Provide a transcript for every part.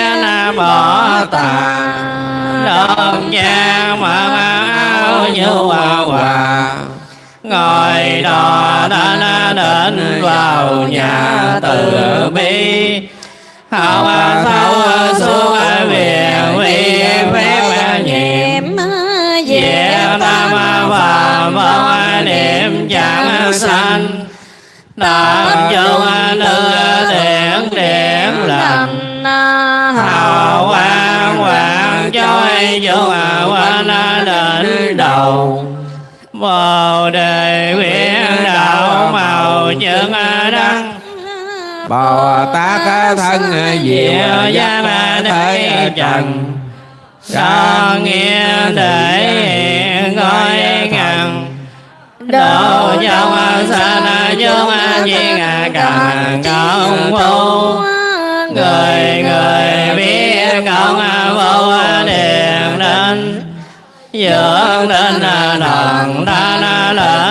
Na bỏ tà đơn cha mà áo như hòa ngồi đò Na đến vào nhà từ bi. Hậu à, thâu à, xuống về vi phép nhiệm về tam và vong niệm chẳng sanh. Tam châu. Đến bồ đề nguyện đạo màu nhân đăng. Bồ tát thân diệu giác thế trần. Cho nghe để hiện coi ngàn. Đồ trong sanh chúng viên càng công phu. Người người dưỡng đến thần thanh na tự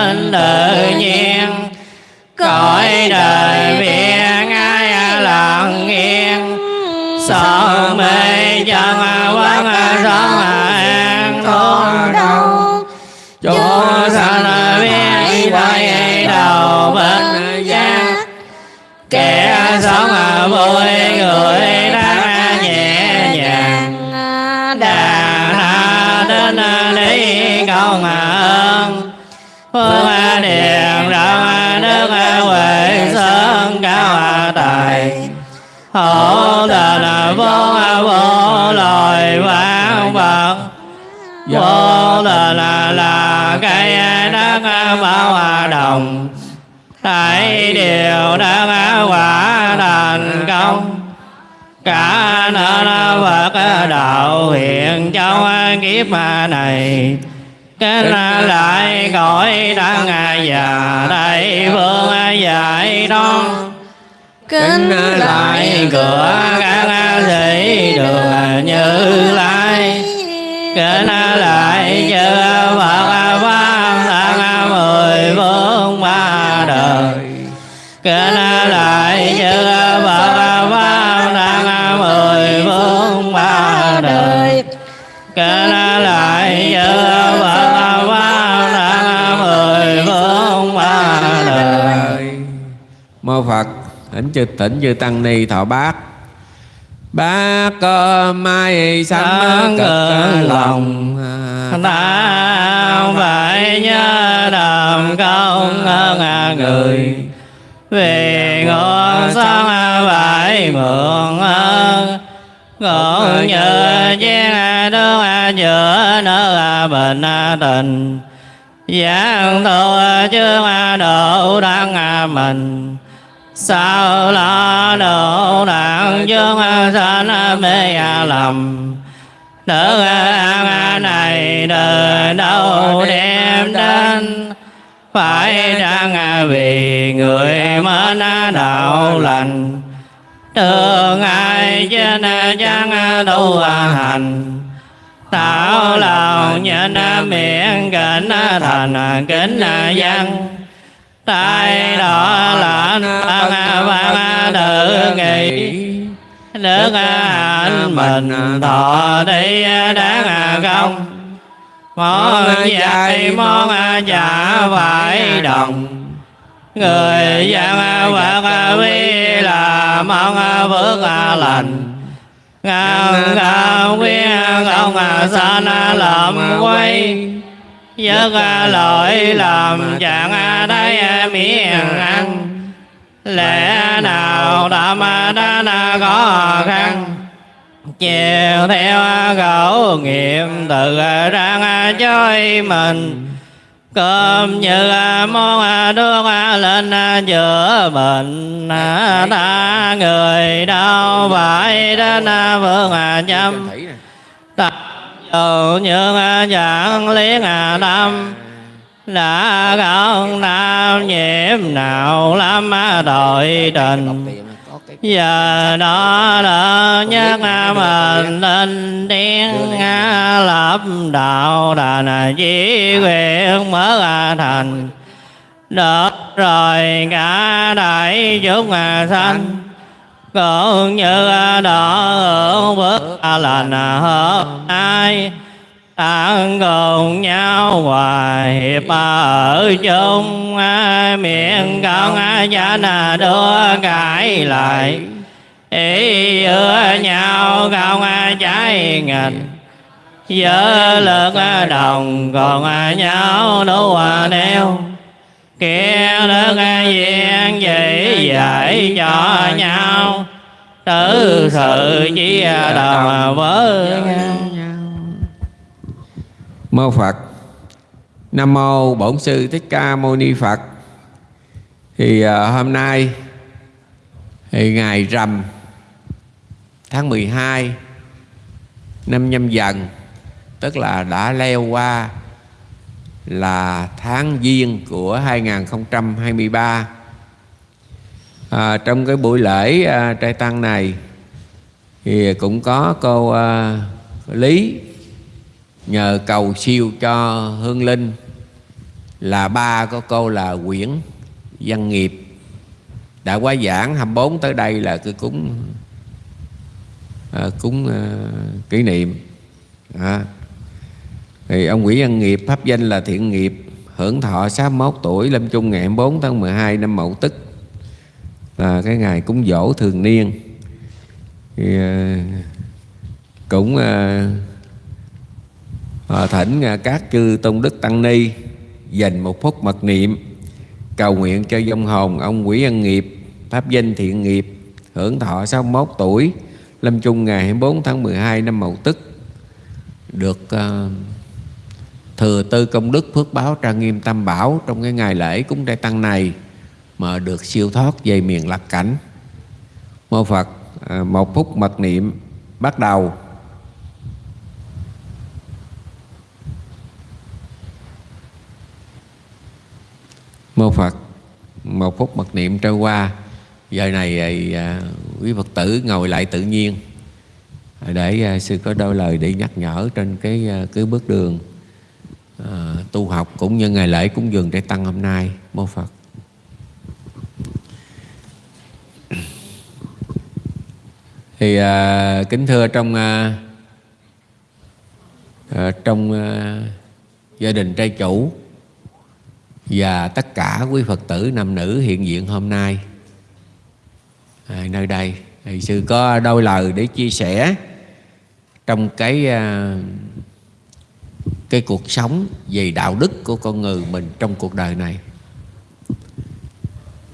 đất hoa hòa đồng. Tại điều đang quả thành công. Cả nên Phật đạo hiện trong kiếp này. Kính lại cõi đang và đây phương dạy đoan. Kính lại cửa các sĩ đường như lai. Kính lại phật. Thỉnh chư tỉnh chư tăng ni thọ bát. Bát cơ mai sanh Sáng cực lòng. Ta phải nhớ đàm công ơn người. Vì ngọn sống phải mượn ơn cũng như chiếc nước giữa nước bình tình. Giảng tu trước độ đăng mình sao lo độ đặng chúng sanh mê lầm? Nữ ăn này từ đâu đem đến? Phải rằng vì người mến đạo lành. Thường ai trên chẳng tu hành? Tạo lòng nhân miệng kính thành kính dân. Tai đó là tăng văn tự nghị Đức anh mình thọ đi đáng công. Món dạy món trả phải đồng. Người dân Phật vi là mong phước lành. Ngang cao quyên không sanh lầm quay Giấc lỗi làm chẳng thấy miệng ăn lẽ nào tâm đã khó khăn? chiều theo khẩu nghiệm tự răng chơi mình. Cơm như món nước lên chữa bệnh ta người đâu phải đến phương chăm ta tự như chẳng liên tâm đã gần nam nhiễm nào lắm đội tình. Giờ đó đã nhắc mình lên tiếng lập đạo đàn chỉ nguyện mở thành. Được rồi, cả đại chúng sanh cũng như đó bước à là hợp à, ai? Ăn cùng nhau hòa hiệp ở chung miệng con nà đưa cãi lại. Ý giữa nhau không trái nghịch giữa lực đồng còn nhau đủ neo. Kia đức duyên chỉ dạy cho nhau tự sự chia đồng. Với nhau mô phật. Nam mô bổn sư thích ca mâu ni phật. Thì uh, hôm nay thì ngày rằm tháng 12 năm nhâm dần tức là đã leo qua là tháng Giêng của 2023 à, trong cái buổi lễ à, trai tăng này thì cũng có cô à, Lý nhờ cầu siêu cho Hương Linh là ba có cô là Quyển Văn Nghiệp đã quá giảng 24 tới đây là cứ cúng à, cúng à, kỷ niệm à. thì ông Nguyễn Văn Nghiệp pháp danh là thiện nghiệp hưởng thọ 61 tuổi lâm chung ngày 24 tháng 12 năm Mậu Tức là cái ngày cúng dỗ thường niên thì ờ, cũng à, thỉnh ờ, các chư tôn đức tăng ni dành một phút mật niệm cầu nguyện cho dông hồn ông quỷ ân Nghiệp pháp danh thiện nghiệp hưởng thọ 61 tuổi lâm chung ngày 24 tháng 12 năm Mậu Tức được uh, thừa tư công đức phước báo trang nghiêm tam bảo trong cái ngày lễ cúng trai tăng này mà được siêu thoát về miền lạc cảnh mô phật à, một phút mật niệm bắt đầu. Mô phật một phút mật niệm trôi qua. Giờ này à, à, quý phật tử ngồi lại tự nhiên. Để sư có đôi lời để nhắc nhở trên cái cái bước đường à, tu học cũng như ngày lễ cúng dường để tăng hôm nay. Mô phật. Thì à, kính thưa trong à, à, trong à, gia đình trai chủ và tất cả quý phật tử nam nữ hiện diện hôm nay à, nơi đây. Thì sư có đôi lời để chia sẻ trong cái à, cái cuộc sống về đạo đức của con người mình trong cuộc đời này.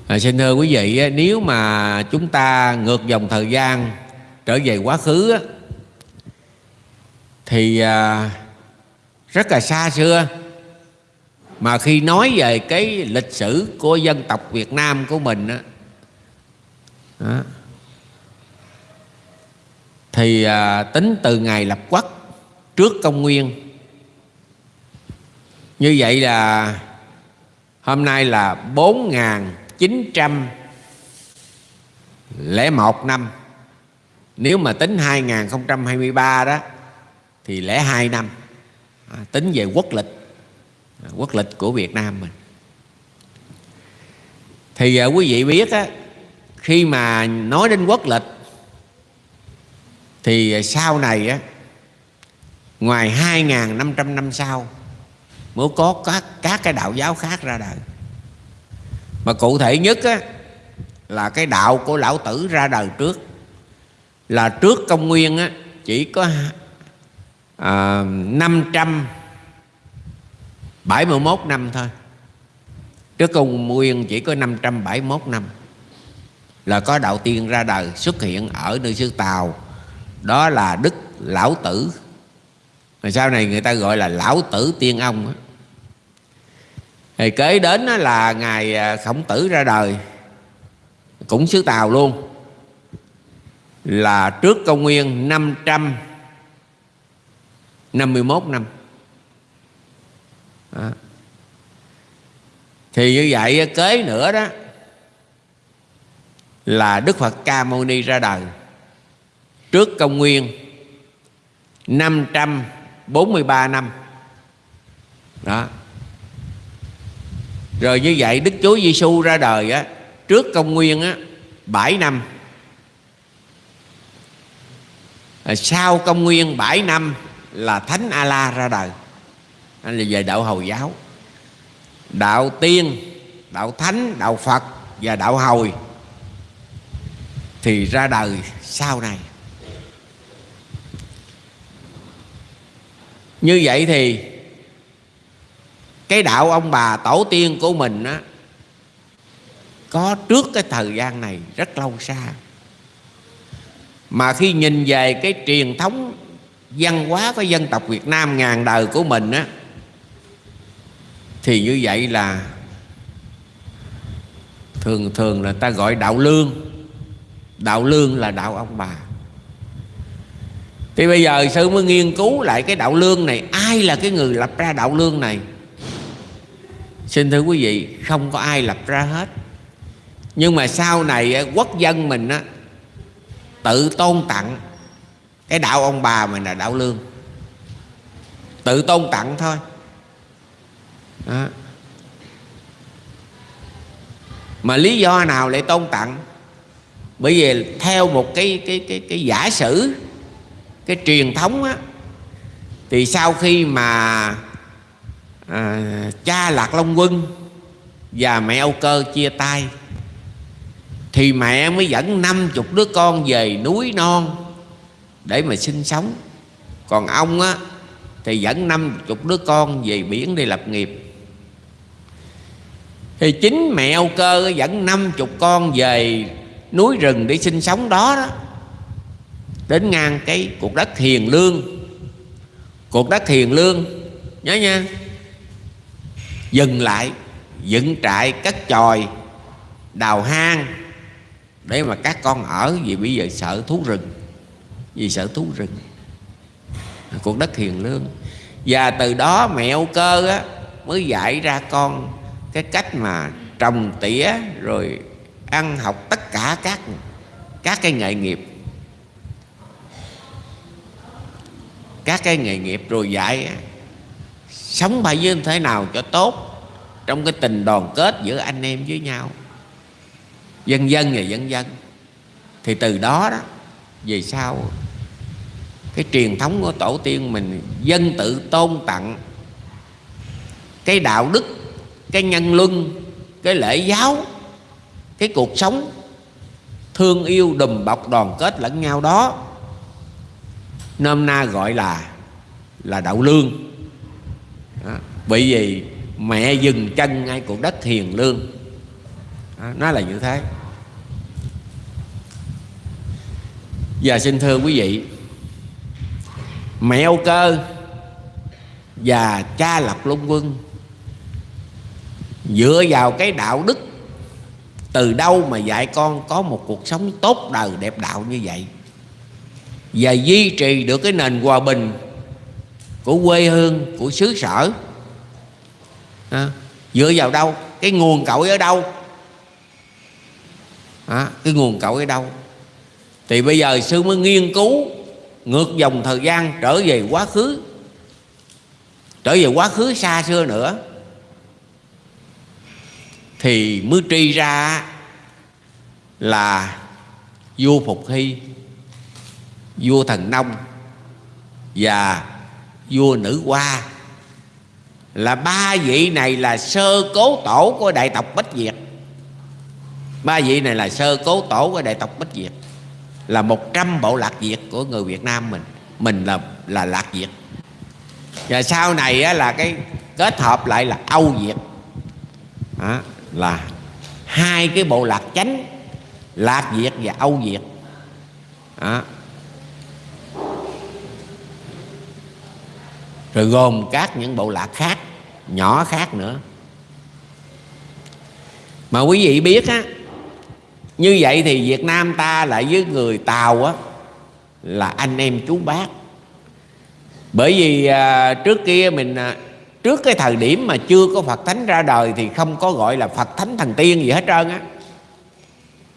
À, xin thưa quý vị nếu mà chúng ta ngược dòng thời gian trở về quá khứ thì à, rất là xa xưa. Mà khi nói về cái lịch sử của dân tộc Việt Nam của mình á, đó thì à, tính từ ngày lập quốc trước công nguyên. Như vậy là hôm nay là 4.901 năm nếu mà tính 2023 đó thì lẽ hai năm à, tính về quốc lịch à, quốc lịch của Việt Nam mình. Thì à, quý vị biết á, khi mà nói đến quốc lịch thì à, sau này á ngoài 2.500 năm sau mới có các các cái đạo giáo khác ra đời. Mà cụ thể nhất á là cái đạo của lão tử ra đời trước là trước công nguyên á chỉ có à, 571 năm thôi. Trước công nguyên chỉ có 571 năm là có đạo tiên ra đời xuất hiện ở nơi xứ Tàu. Đó là đức lão tử. Rồi sau này người ta gọi là lão tử tiên ông thì kế đến là ngày à, khổng tử ra đời cũng xứ tàu luôn là trước công nguyên 551 năm đó. thì như vậy kế nữa đó là đức phật ca mâu ni ra đời trước công nguyên 543 năm. Đó. Rồi như vậy Đức Chúa Giêsu ra đời á, trước công nguyên á 7 năm à, À, sau công nguyên 7 năm là thánh a la ra đời. Anh là về đạo hồi giáo. Đạo tiên, đạo thánh, đạo phật và đạo hồi thì ra đời sau này. Như vậy thì cái đạo ông bà tổ tiên của mình á, có trước cái thời gian này rất lâu xa mà khi nhìn về cái truyền thống văn hóa của dân tộc Việt Nam ngàn đời của mình á, thì như vậy là thường thường là ta gọi đạo lương. Đạo lương là đạo ông bà. Thì bây giờ sư mới nghiên cứu lại cái đạo lương này. Ai là cái người lập ra đạo lương này? Xin thưa quý vị, không có ai lập ra hết. Nhưng mà sau này à, quốc dân mình á tự tôn tặng. Cái đạo ông bà mình là đạo lương. Tự tôn tặng thôi. Đó. mà lý do nào lại tôn tặng? Bởi vì theo một cái cái cái cái giả sử cái truyền thống á thì sau khi mà à, cha lạc long quân và mẹ âu cơ chia tay thì mẹ mới dẫn năm chục đứa con về núi non để mà sinh sống. Còn ông á, thì dẫn năm chục đứa con về biển đi lập nghiệp. Thì chính mẹ âu cơ dẫn năm chục con về núi rừng để sinh sống đó đó. Đến ngang cái cuộc đất hiền lương. Cuộc đất hiền lương, nhớ nha, dừng lại, dựng trại cất chòi, đào hang để mà các con ở vì bây giờ sợ thú rừng. Vì sợ thú rừng. Cuộc đất hiền lương. Và từ đó mẹ âu cơ á, mới dạy ra con cái cách mà trồng tỉa rồi ăn học tất cả các các cái nghề nghiệp. Các cái nghề nghiệp rồi dạy sống bài như thế nào cho tốt trong cái tình đoàn kết giữa anh em với nhau dân dân và dân dân thì từ đó đó, về sau, cái truyền thống của tổ tiên mình dân tự tôn tặng cái đạo đức, cái nhân luân, cái lễ giáo, cái cuộc sống thương yêu đùm bọc đoàn kết lẫn nhau đó, nôm na gọi là là đạo lương đó. bởi vì mẹ dừng chân ngay cuộc đất hiền lương nó là như thế và xin thưa quý vị Mẹ Âu Cơ Và cha Lập Long Quân Dựa vào cái đạo đức Từ đâu mà dạy con có một cuộc sống tốt đời đẹp đạo như vậy Và duy trì được cái nền hòa bình Của quê hương, của xứ sở à, Dựa vào đâu? Cái nguồn cội ở đâu? À, cái nguồn cội ở đâu? thì bây giờ sư mới nghiên cứu ngược dòng thời gian trở về quá khứ. Trở về quá khứ xa xưa nữa. Thì mới tri ra là vua phục hy vua thần nông và vua nữ hoa. Là ba vị này là sơ cố tổ của đại tộc bách việt ba vị này là sơ cố tổ của đại tộc bách việt là 100 bộ lạc Việt của người Việt Nam mình. Mình là là lạc Việt. Và sau này á, là cái kết hợp lại là Âu Việt. Đó, là hai cái bộ lạc chánh lạc Việt và Âu Việt. Đó. rồi gồm các những bộ lạc khác nhỏ khác nữa. Mà quý vị biết á như vậy thì Việt Nam ta lại với người Tàu á là anh em chú bác. Bởi vì à, trước kia mình à, trước cái thời điểm mà chưa có Phật Thánh ra đời thì không có gọi là Phật Thánh Thần Tiên gì hết trơn á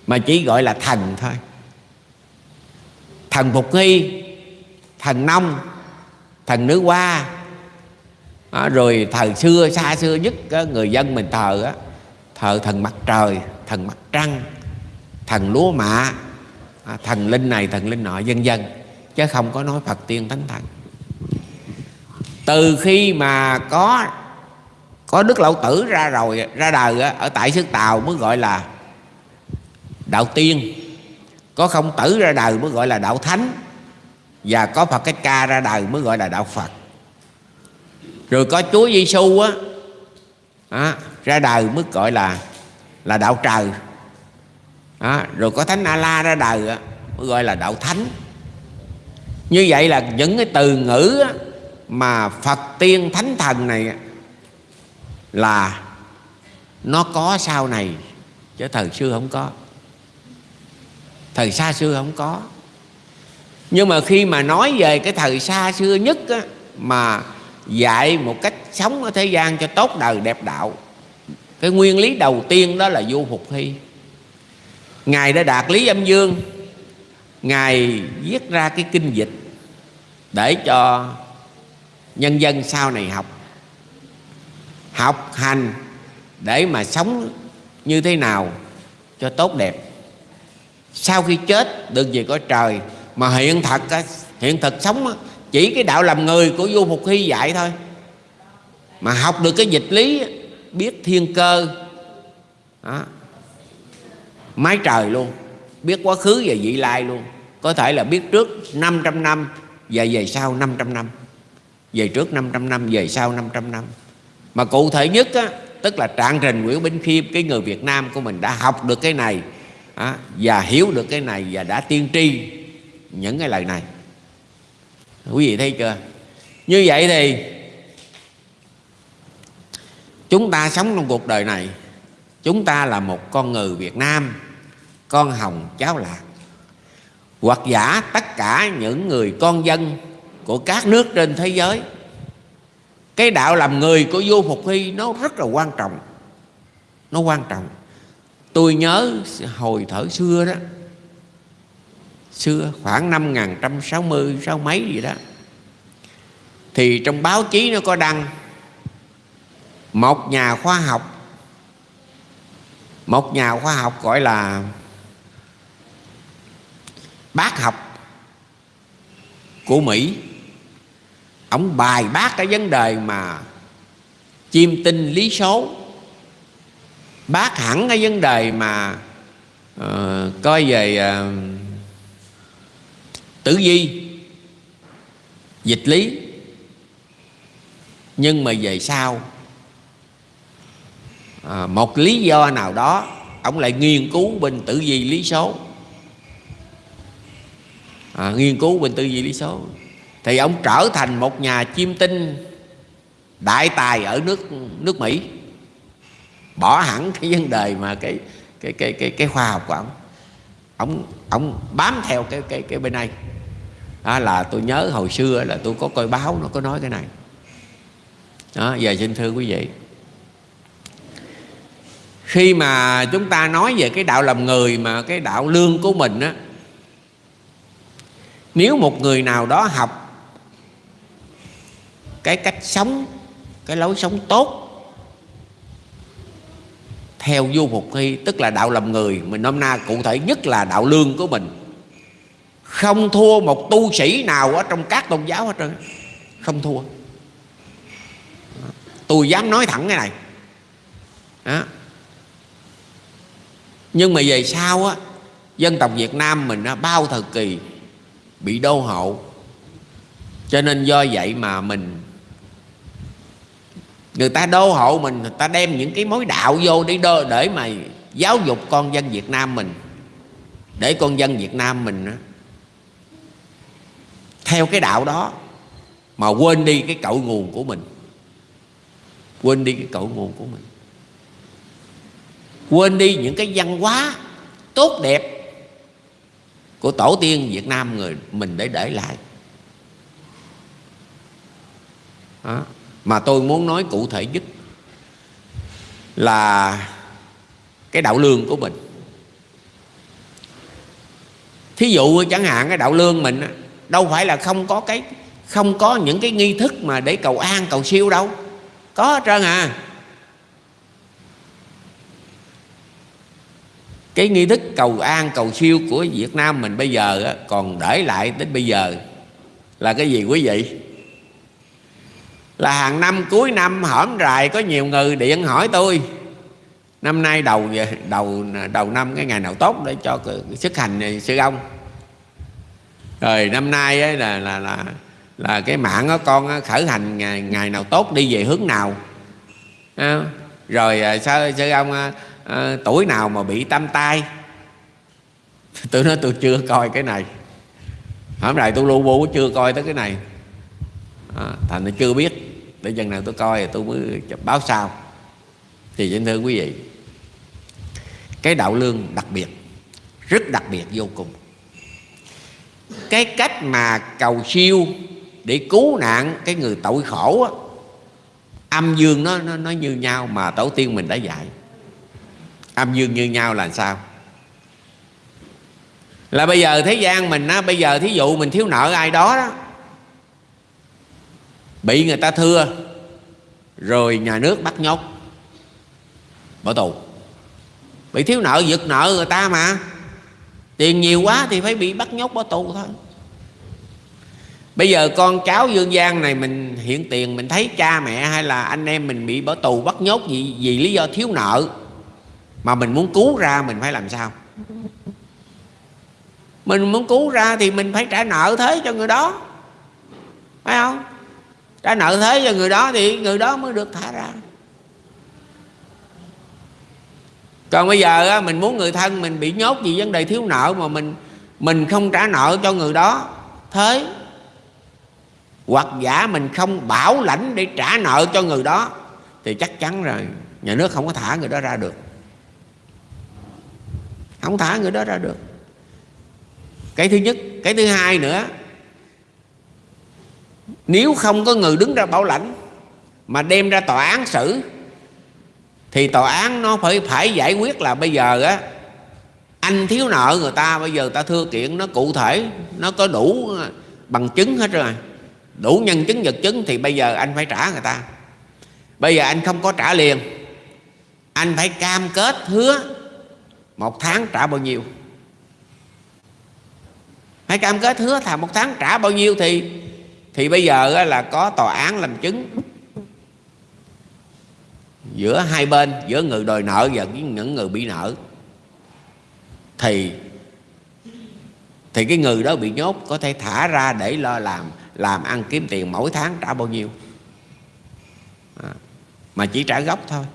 mà chỉ gọi là thần thôi. Thần Phục Nghi thần Nông thần Nữ Hoa à, rồi thời xưa xa xưa nhất á, người dân mình thờ á thờ thần mặt trời thần mặt trăng thần lúa mạ. À, thần linh này thần linh nọ vân vân. Chứ không có nói phật tiên thánh thần. Từ khi mà có có đức lão tử ra rồi ra đời ở tại xứ tàu mới gọi là đạo tiên. Có không tử ra đời mới gọi là đạo thánh. Và có phật cách ca ra đời mới gọi là đạo phật. Rồi có chúa giêsu á à, ra đời mới gọi là là đạo trời à, rồi có thánh a la ra đời á, mới gọi là đạo thánh. Như vậy là những cái từ ngữ á, mà phật tiên thánh thần này là nó có sau này chứ thời xưa không có. Thời xa xưa không có. Nhưng mà khi mà nói về cái thời xa xưa nhất á, mà dạy một cách sống ở thế gian cho tốt đời đẹp đạo cái nguyên lý đầu tiên đó là vô phục hy ngài đã đạt lý âm dương ngài viết ra cái kinh dịch để cho nhân dân sau này học học hành để mà sống như thế nào cho tốt đẹp sau khi chết, được về cõi trời, mà hiện thật hiện thực sống chỉ cái đạo làm người của vua phục hy dạy thôi mà học được cái dịch lý biết thiên cơ, đó mái trời luôn. Biết quá khứ và vị lai luôn. Có thể là biết trước 500 năm và về sau 500 năm. Về trước 500 năm về sau 500 năm. Mà cụ thể nhất á, tức là trạng trình Nguyễn Bính Khiêm cái người Việt Nam của mình đã học được cái này á, và hiểu được cái này và đã tiên tri những cái lời này. Quý vị thấy chưa? Như vậy thì chúng ta sống trong cuộc đời này chúng ta là một con người Việt Nam con hồng cháu lạc. Hoặc giả tất cả những người con dân của các nước trên thế giới, cái đạo làm người của vua Phục Hy nó rất là quan trọng. Nó quan trọng. Tôi nhớ hồi thở xưa đó, xưa khoảng năm 1160 sáu mấy gì đó, thì trong báo chí nó có đăng, một nhà khoa học, một nhà khoa học gọi là bác học của Mỹ. Ông bài bác cái vấn đề mà chiêm tinh lý số. Bác hẳn cái vấn đề mà uh, coi về uh, tử vi dịch lý. Nhưng mà về sau à, một lý do nào đó ông lại nghiên cứu bên tử vi lý số à, nghiên cứu bên tư duy lý số. Thì ông trở thành một nhà chiêm tinh đại tài ở nước nước Mỹ. Bỏ hẳn cái vấn đề mà cái cái cái cái cái khoa học của ông. Ông ông bám theo cái cái cái bên này. Đó là tôi nhớ hồi xưa là tôi có coi báo nó có nói cái này. Đó giờ xin thưa quý vị. Khi mà chúng ta nói về cái đạo làm người mà cái đạo lương của mình á nếu một người nào đó học cái cách sống cái lối sống tốt theo vô phục hy tức là đạo làm người mình nôm na cụ thể nhất là đạo lương của mình không thua một tu sĩ nào ở trong các tôn giáo hết trơn. Không thua. Tôi dám nói thẳng cái này. Đó. nhưng mà về sau á dân tộc Việt Nam mình á, bao thời kỳ bị đô hộ. Cho nên do vậy mà mình, người ta đô hộ mình, người ta đem những cái mối đạo vô để đô để mà giáo dục con dân Việt Nam mình. Để con dân Việt Nam mình theo cái đạo đó, mà quên đi cái cội nguồn của mình. Quên đi cái cội nguồn của mình. Quên đi những cái văn hóa tốt đẹp của tổ tiên Việt Nam người mình để để lại. Đó. mà tôi muốn nói cụ thể nhất là cái đạo lương của mình. Thí dụ chẳng hạn cái đạo lương mình đâu phải là không có cái, không có những cái nghi thức mà để cầu an, cầu siêu đâu. Có hết trơn à. Cái nghi thức cầu an cầu siêu của Việt Nam mình bây giờ còn để lại đến bây giờ. Là cái gì quý vị? Là hàng năm cuối năm hổm rài có nhiều người điện hỏi tôi. Năm nay đầu đầu đầu năm cái ngày nào tốt để cho sức hành sư ông. Rồi năm nay ấy là là là là cái mạng đó con khởi hành ngày, ngày nào tốt đi về hướng nào. À, rồi sao sư ông à, à, tuổi nào mà bị tâm tai? Tôi nói tôi chưa coi cái này. Hôm nay tôi lu bu chưa coi tới cái này. À, thành nó chưa biết. Để chừng nào tôi coi thì tôi mới báo sau. Thì xin thưa quý vị cái đạo lương đặc biệt rất đặc biệt vô cùng. Cái cách mà cầu siêu để cứu nạn cái người tội khổ á, âm dương nó, nó nó như nhau mà tổ tiên mình đã dạy âm dương như nhau là sao? Là bây giờ thế gian mình á bây giờ thí dụ mình thiếu nợ ai đó đó bị người ta thưa rồi nhà nước bắt nhốt bỏ tù. Bị thiếu nợ giật nợ người ta mà. Tiền nhiều quá thì phải bị bắt nhốt bỏ tù thôi. Bây giờ con cháu dương gian này mình hiện tiền mình thấy cha mẹ hay là anh em mình bị bỏ tù bắt nhốt vì, vì lý do thiếu nợ mà mình muốn cứu ra mình phải làm sao? Mình muốn cứu ra thì mình phải trả nợ thế cho người đó. Phải không? Trả nợ thế cho người đó thì người đó mới được thả ra. Còn bây giờ mình muốn người thân mình bị nhốt vì vấn đề thiếu nợ mà mình mình không trả nợ cho người đó, thế hoặc giả mình không bảo lãnh để trả nợ cho người đó, thì chắc chắn rồi, nhà nước không có thả người đó ra được không thả người đó ra được. Cái thứ nhất, cái thứ hai nữa, nếu không có người đứng ra bảo lãnh mà đem ra tòa án xử, thì tòa án nó phải phải giải quyết là bây giờ á, anh thiếu nợ người ta, bây giờ ta thưa kiện, nó cụ thể, nó có đủ bằng chứng hết rồi. Đủ nhân chứng, vật chứng, thì bây giờ anh phải trả người ta. Bây giờ anh không có trả liền. Anh phải cam kết hứa một tháng trả bao nhiêu? Hãy cam kết hứa thà một tháng trả bao nhiêu thì thì bây giờ là có tòa án làm chứng. Giữa hai bên giữa người đòi nợ và những người bị nợ. Thì thì cái người đó bị nhốt có thể thả ra để lo làm làm ăn kiếm tiền mỗi tháng trả bao nhiêu. À, mà chỉ trả gốc thôi.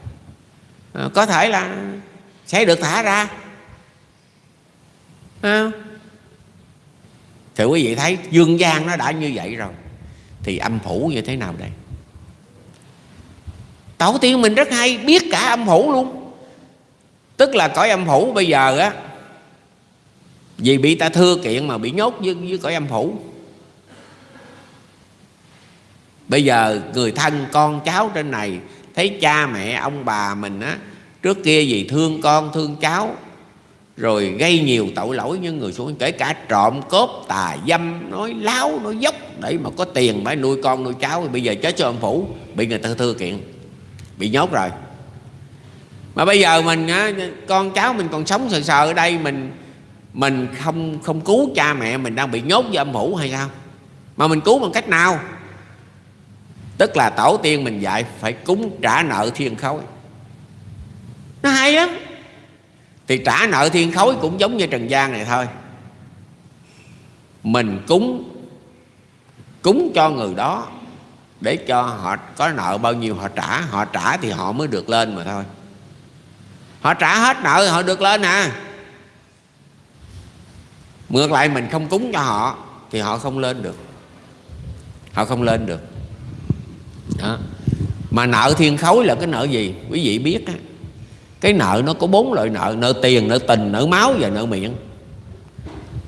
À, có thể là sẽ được thả ra. À, thì quý vị thấy dương gian nó đã như vậy rồi. Thì âm phủ như thế nào đây? Tổ tiên mình rất hay biết cả âm phủ luôn. Tức là cõi âm phủ bây giờ á vì bị ta thưa kiện mà bị nhốt với, với cõi âm phủ. Bây giờ người thân con cháu trên này thấy cha mẹ ông bà mình á trước kia vì thương con thương cháu rồi gây nhiều tội lỗi như người xuống kể cả trộm cướp tà dâm nói láo nói dốc để mà có tiền phải nuôi con nuôi cháu. Thì bây giờ chết cho ông phủ bị người ta thưa kiện bị nhốt rồi. Mà bây giờ mình á, con cháu mình còn sống sờ sờ ở đây mình mình không không cứu cha mẹ mình đang bị nhốt với âm phủ hay sao? Mà mình cứu bằng cách nào? Tức là tổ tiên mình dạy phải cúng trả nợ thiên khối hay lắm. Thì trả nợ thiên khối cũng giống như trần gian này thôi. Mình cúng cúng cho người đó để cho họ có nợ bao nhiêu họ trả. Họ trả thì họ mới được lên mà thôi. Họ trả hết nợ thì họ được lên à. Ngược lại mình không cúng cho họ thì họ không lên được. Họ không lên được. Đó. mà nợ thiên khối là cái nợ gì? Quý vị biết á cái nợ nó có bốn loại nợ nợ tiền, nợ tình, nợ máu và nợ miệng.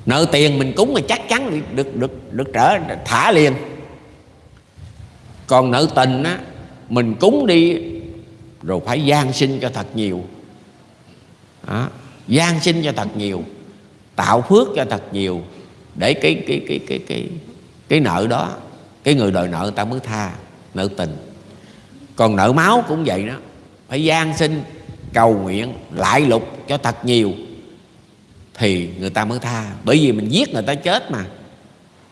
Nợ tiền mình cúng là chắc chắn được được được trở thả liền. Còn nợ tình á, mình cúng đi rồi phải gian sinh cho thật nhiều. Đó. gian sinh cho thật nhiều, tạo phước cho thật nhiều để cái cái cái cái cái cái nợ đó, cái người đòi nợ ta mới tha, nợ tình. Còn nợ máu cũng vậy đó, phải gian sinh cầu nguyện lại lục cho thật nhiều thì người ta mới tha. Bởi vì mình giết người ta chết mà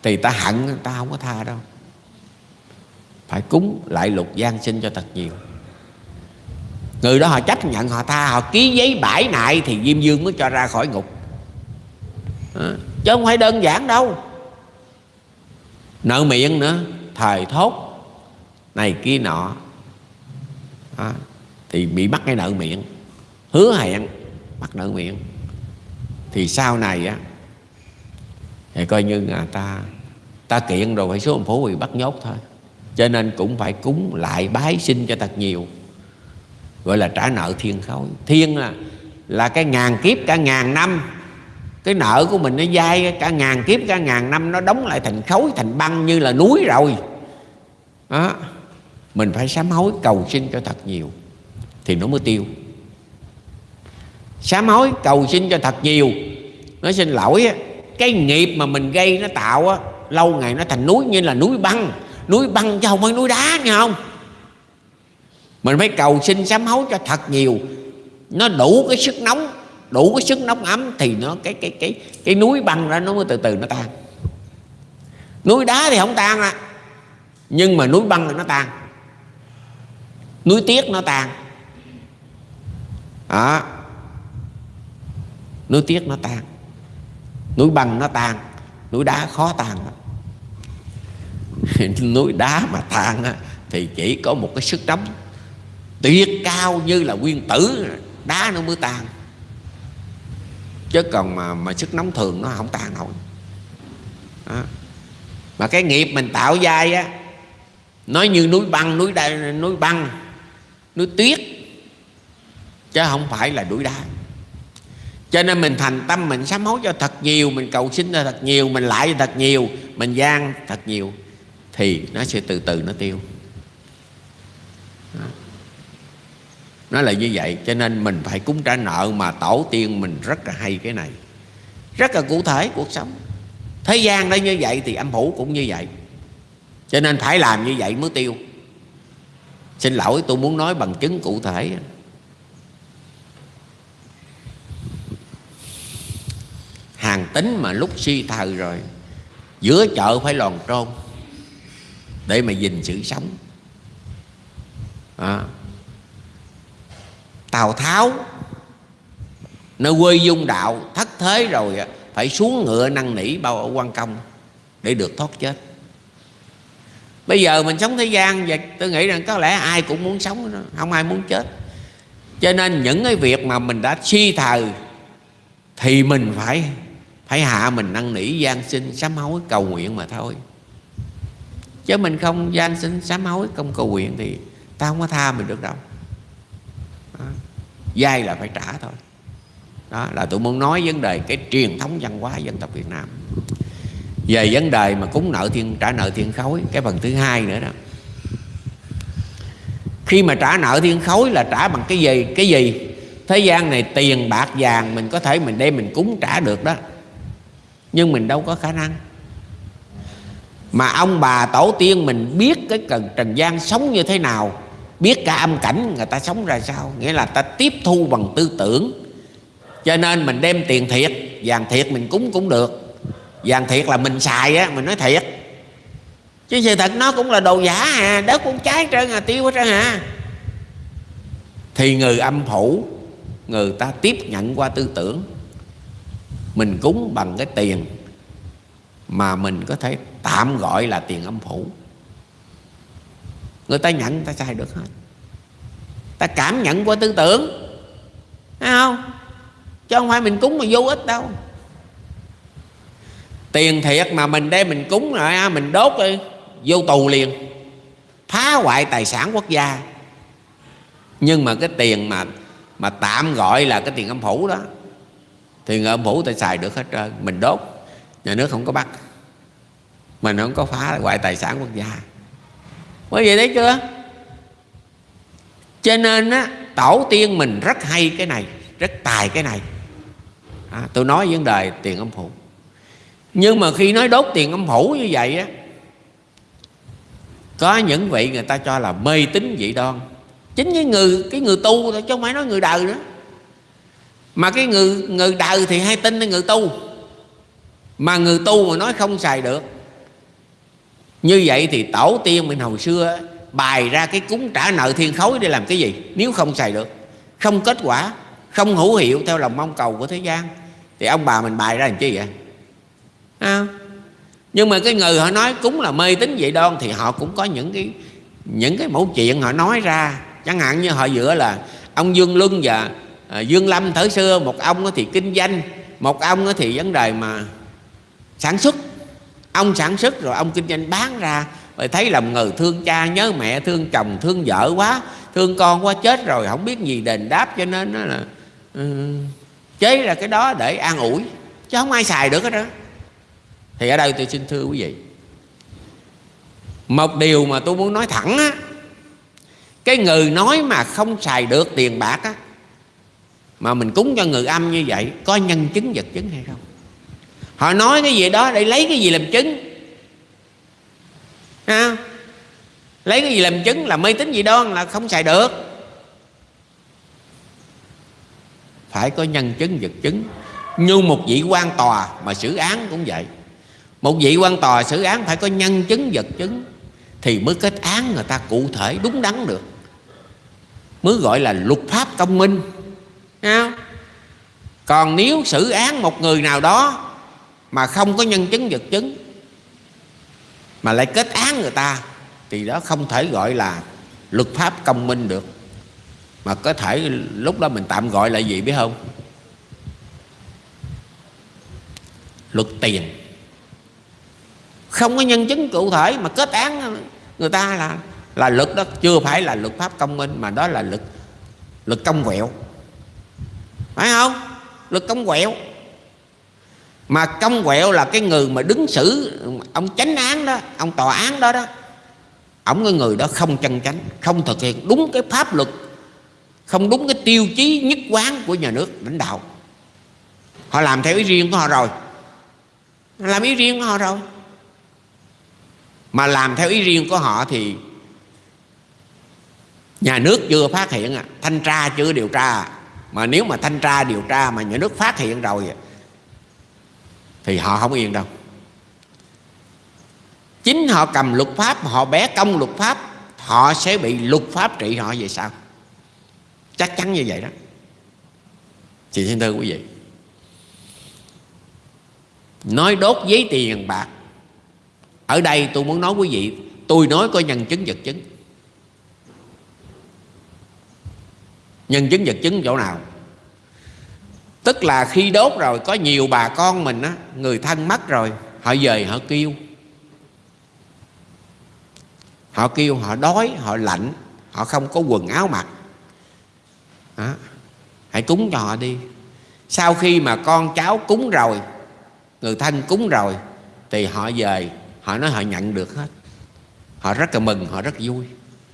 thì ta hận người ta không có tha đâu. Phải cúng lại lục gian sinh cho thật nhiều. Người đó họ chấp nhận họ tha họ ký giấy bãi nại thì diêm dương mới cho ra khỏi ngục. Chứ không phải đơn giản đâu. Nợ miệng nữa thời thốt này kia nọ. À, thì bị bắt cái nợ miệng. Hứa hẹn, bắt nợ miệng. Thì sau này á, thì coi như là ta ta kiện rồi phải số ông phố bị bắt nhốt thôi. Cho nên cũng phải cúng lại bái sinh cho thật nhiều. Gọi là trả nợ thiên khối. Thiên là là cái ngàn kiếp, cả ngàn năm. Cái nợ của mình nó dai, cả ngàn kiếp, cả ngàn năm nó đóng lại thành khối, thành băng như là núi rồi. Đó. Mình phải sám hối cầu xin cho thật nhiều thì nó mới tiêu. Sám hối cầu xin cho thật nhiều. Nó xin lỗi cái nghiệp mà mình gây nó tạo á, lâu ngày nó thành núi, như là núi băng. Núi băng chứ không phải núi đá, nghe không? Mình phải cầu xin sám hối cho thật nhiều. Nó đủ cái sức nóng, đủ cái sức nóng ấm thì nó, cái cái cái cái núi băng ra nó mới từ từ nó tan. Núi đá thì không tan à nhưng mà núi băng thì nó tan. Núi tiết nó tan đó. Núi tiếc nó tan núi băng nó tan núi đá khó tan núi đá mà tan thì chỉ có một cái sức nóng tuyệt cao như là nguyên tử đá nó mới tan chứ còn mà mà sức nóng thường nó không tan nổi. Đó. mà cái nghiệp mình tạo dai á nói như núi băng núi đá, núi băng núi tuyết chứ không phải là đuổi đá. Cho nên mình thành tâm, mình sám hối cho thật nhiều, mình cầu xin cho thật nhiều, mình lại cho thật nhiều, mình gian thật nhiều, thì nó sẽ từ từ nó tiêu. Nó là như vậy, cho nên mình phải cúng trả nợ mà tổ tiên mình rất là hay cái này. Rất là cụ thể cuộc sống. Thế gian nó như vậy thì âm phủ cũng như vậy. Cho nên phải làm như vậy mới tiêu. Xin lỗi, tôi muốn nói bằng chứng cụ thể. Hàng tính mà lúc suy thời rồi, giữa chợ phải lòn trôn để mà gìn sự sống à. tào tháo nơi quê dung đạo, thất thế rồi phải xuống ngựa năn nỉ bao ở quan công để được thoát chết bây giờ mình sống thế gian và tôi nghĩ rằng có lẽ ai cũng muốn sống không ai muốn chết cho nên những cái việc mà mình đã suy thờ thì mình phải phải hạ mình năn nỉ gian sinh sám hối cầu nguyện mà thôi. Chứ mình không gian sinh sám hối không cầu nguyện thì ta không có tha mình được đâu. Đó. dai là phải trả thôi. Đó là tôi muốn nói vấn đề cái truyền thống văn hóa dân tộc Việt Nam. Về vấn đề mà cúng nợ thiên, trả nợ thiên khối, cái phần thứ hai nữa đó. Khi mà trả nợ thiên khối là trả bằng cái gì? Cái gì? Thế gian này tiền, bạc, vàng mình có thể mình đem mình cúng trả được đó nhưng mình đâu có khả năng. Mà ông bà tổ tiên mình biết cái cần trần gian sống như thế nào, biết cả âm cảnh người ta sống ra sao, nghĩa là ta tiếp thu bằng tư tưởng. Cho nên mình đem tiền thiệt, vàng thiệt mình cúng cũng được. Vàng thiệt là mình xài á, mình nói thiệt. Chứ sự thật nó cũng là đồ giả à đất cũng trái trơn à tiêu hết trơn à. Thì người âm phủ, người ta tiếp nhận qua tư tưởng mình cúng bằng cái tiền mà mình có thể tạm gọi là tiền âm phủ. Người ta nhận người ta sai được hết. Ta cảm nhận qua tư tưởng. Thấy không? Chứ không phải mình cúng mà vô ích đâu. Tiền thiệt mà mình đem mình cúng rồi à, mình đốt đi, vô tù liền. Phá hoại tài sản quốc gia. Nhưng mà cái tiền mà mà tạm gọi là cái tiền âm phủ đó thì người âm phủ ta xài được hết trơn. Mình đốt nhà nước không có bắt. Mình không có phá hoại tài sản quốc gia. Quý vị thấy chưa? Cho nên á tổ tiên mình rất hay cái này rất tài cái này. À, tôi nói vấn đề tiền âm phủ nhưng mà khi nói đốt tiền âm phủ như vậy á có những vị người ta cho là mê tín dị đoan. Chính với người cái người tu thôi chứ không phải nói người đời nữa mà cái người người đời thì hay tin người tu. Mà người tu mà nói không xài được. Như vậy thì tổ tiên mình hồi xưa bài ra cái cúng trả nợ thiên khối để làm cái gì? Nếu không xài được, không kết quả, không hữu hiệu theo lòng mong cầu của thế gian, thì ông bà mình bài ra làm chi vậy? À. nhưng mà cái người họ nói cúng là mê tín vậy đoan thì họ cũng có những cái những cái mẫu chuyện họ nói ra. Chẳng hạn như họ dựa là ông dương luân và à, dương lâm thời xưa một ông thì kinh doanh một ông thì vấn đề mà sản xuất. Ông sản xuất rồi ông kinh doanh bán ra. Rồi thấy lòng người thương cha nhớ mẹ thương chồng thương vợ quá thương con quá chết rồi không biết gì đền đáp cho nên nó là uh, chế ra cái đó để an ủi chứ không ai xài được hết đó. Thì ở đây tôi xin thưa quý vị một điều mà tôi muốn nói thẳng á cái người nói mà không xài được tiền bạc á mà mình cúng cho người âm như vậy, có nhân chứng vật chứng hay không? Họ nói cái gì đó để lấy cái gì làm chứng? Ha? Lấy cái gì làm chứng là mê tín gì đó là không xài được. Phải có nhân chứng vật chứng. Như một vị quan tòa mà xử án cũng vậy. Một vị quan tòa xử án phải có nhân chứng vật chứng thì mới kết án người ta cụ thể, đúng đắn được. Mới gọi là luật pháp công minh. Thấy còn nếu xử án một người nào đó mà không có nhân chứng vật chứng, mà lại kết án người ta, thì đó không thể gọi là luật pháp công minh được. Mà có thể lúc đó mình tạm gọi là gì biết không? Luật tiền. Không có nhân chứng cụ thể mà kết án người ta là là luật đó, chưa phải là luật pháp công minh, mà đó là luật luật công quẹo phải không? Luật công quẹo. Mà công quẹo là cái người mà đứng xử ông chánh án đó ông tòa án đó đó. Ông cái người đó không chân chánh không thực hiện đúng cái pháp luật không đúng cái tiêu chí nhất quán của nhà nước lãnh đạo. Họ làm theo ý riêng của họ rồi. Làm ý riêng của họ rồi. Mà làm theo ý riêng của họ thì nhà nước chưa phát hiện à, thanh tra chưa điều tra à mà nếu mà thanh tra, điều tra mà nhà nước phát hiện rồi, thì họ không yên đâu. Chính họ cầm luật pháp, họ bé công luật pháp, họ sẽ bị luật pháp trị họ về sao chắc chắn như vậy đó. Chị xin thưa quý vị, nói đốt giấy tiền bạc. Ở đây tôi muốn nói quý vị, tôi nói có nhân chứng, vật chứng. Nhân chứng vật chứng chỗ nào? Tức là khi đốt rồi, có nhiều bà con mình á, người thân mất rồi, họ về, họ kêu. Họ kêu, họ đói, họ lạnh, họ không có quần áo mặc. Đó. hãy cúng cho họ đi. Sau khi mà con cháu cúng rồi, người thân cúng rồi, thì họ về, họ nói họ nhận được hết. Họ rất là mừng, họ rất vui.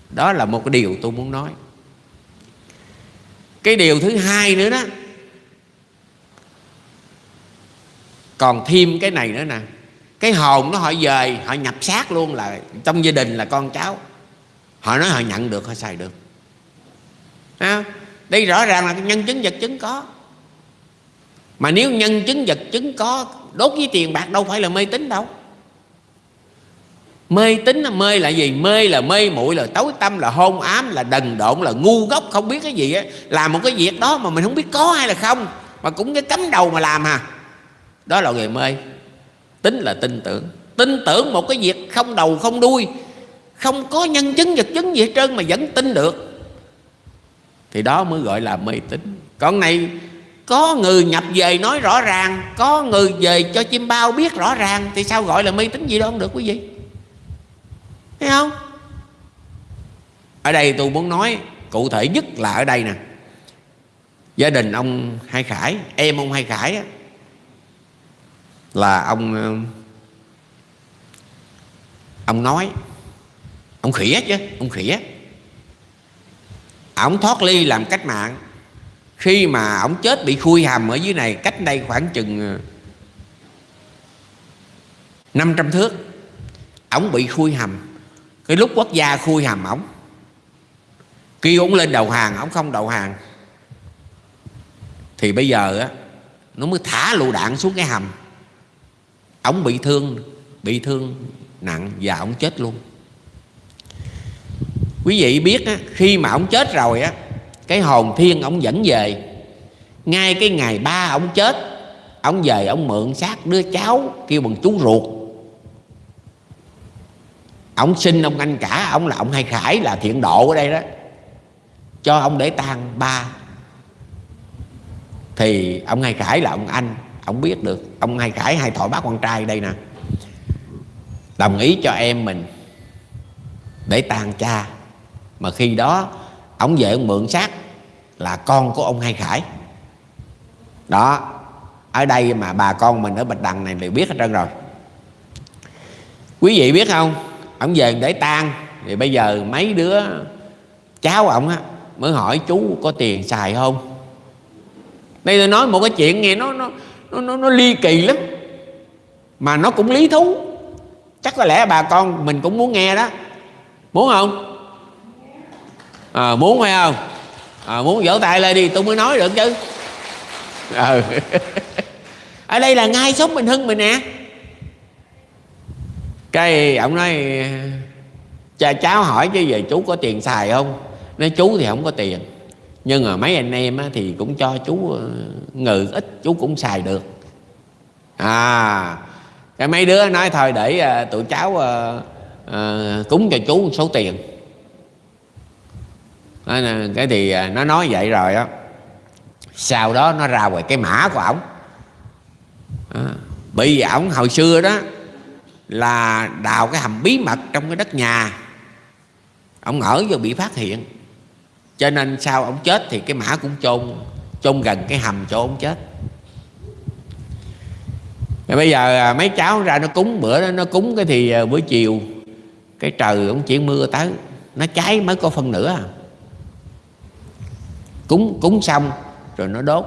Đó là một cái điều tôi muốn nói cái điều thứ hai nữa đó. Còn thêm cái này nữa nè. Cái hồn nó họ về họ nhập xác luôn là trong gia đình là con cháu. Họ nói họ nhận được họ xài được. À, đây rõ ràng là nhân chứng vật chứng có. Mà nếu nhân chứng vật chứng có đốt với tiền bạc đâu phải là mê tín đâu mê tín là mê là gì? Mê là mê muội, là tối tâm là hôn ám, là đần độn, là ngu ngốc, không biết cái gì á. Làm một cái việc đó mà mình không biết có hay là không. Mà cũng cái cấm đầu mà làm à. Đó là người mê. Tính là tin tưởng. Tin tưởng một cái việc không đầu, không đuôi. Không có nhân chứng, vật chứng gì hết trơn mà vẫn tin được. Thì đó mới gọi là mê tín. Còn này, có người nhập về nói rõ ràng, có người về cho chim bao biết rõ ràng, thì sao gọi là mê tín gì đâu không được quý vị? Thấy không? Ở đây tôi muốn nói cụ thể nhất là ở đây nè. Gia đình ông hai khải em ông hai khải á, là ông ờ, ông nói ông khỉa chứ ông khỉa ông thoát ly làm cách mạng. Khi mà ông chết bị khui hầm ở dưới này cách đây khoảng chừng ờ, 500 thước ông bị khui hầm cái lúc quốc gia khui hầm ổng kêu ổng lên đầu hàng ổng không đầu hàng thì bây giờ á nó mới thả lựu đạn xuống cái hầm. Ổng bị thương bị thương nặng và ổng chết luôn. Quý vị biết á, khi mà ổng chết rồi á cái hồn thiên ổng dẫn về. Ngay cái ngày ba ổng chết ổng về ổng mượn xác đứa cháu kêu bằng chú ruột ông xin ông anh cả, ông là ông hai khải, là thiện độ ở đây đó. Cho ông để tang ba. Thì ông hai khải là ông anh, ông biết được. Ông hai khải hai thọ bác con trai đây nè. Đồng ý cho em mình để tang cha. Mà khi đó, ông về ông mượn xác là con của ông hai khải. Đó, ở đây mà bà con mình ở bạch đằng này đều biết hết trơn rồi. Quý vị biết không? Ông về để tan thì bây giờ mấy đứa cháu ông á mới hỏi chú có tiền xài không? Đây tôi nói một cái chuyện nghe nó nó nó nó, nó ly kỳ lắm. Mà nó cũng lý thú. Chắc có lẽ bà con mình cũng muốn nghe đó. Muốn không? À, muốn phải không? À, muốn vỗ tay lên đi tôi mới nói được chứ. Ừ. ở đây là ngay sống bình hưng mình nè cái ông nói cha cháu hỏi chứ về chú có tiền xài không? Nói chú thì không có tiền. Nhưng mà mấy anh em thì cũng cho chú ờ, ngừ ít chú cũng xài được. À cái mấy đứa nói thôi để ờ, tụi cháu à, à, cúng cho chú một số tiền. Cái thì nó nói vậy rồi á. Sau đó nó ra ngoài cái mã của ổng. À, bởi vì ổng hồi xưa đó là đào cái hầm bí mật trong cái đất nhà. Ông ở vô bị phát hiện. Cho nên sau ông chết thì cái mã cũng chôn chôn gần cái hầm chỗ ông chết. Rồi bây giờ à, mấy cháu ra nó cúng, bữa đó nó cúng cái thì à, buổi chiều cái trời ông chuyển mưa tới. Nó cháy mới có phân nữa à. cúng cúng xong rồi nó đốt.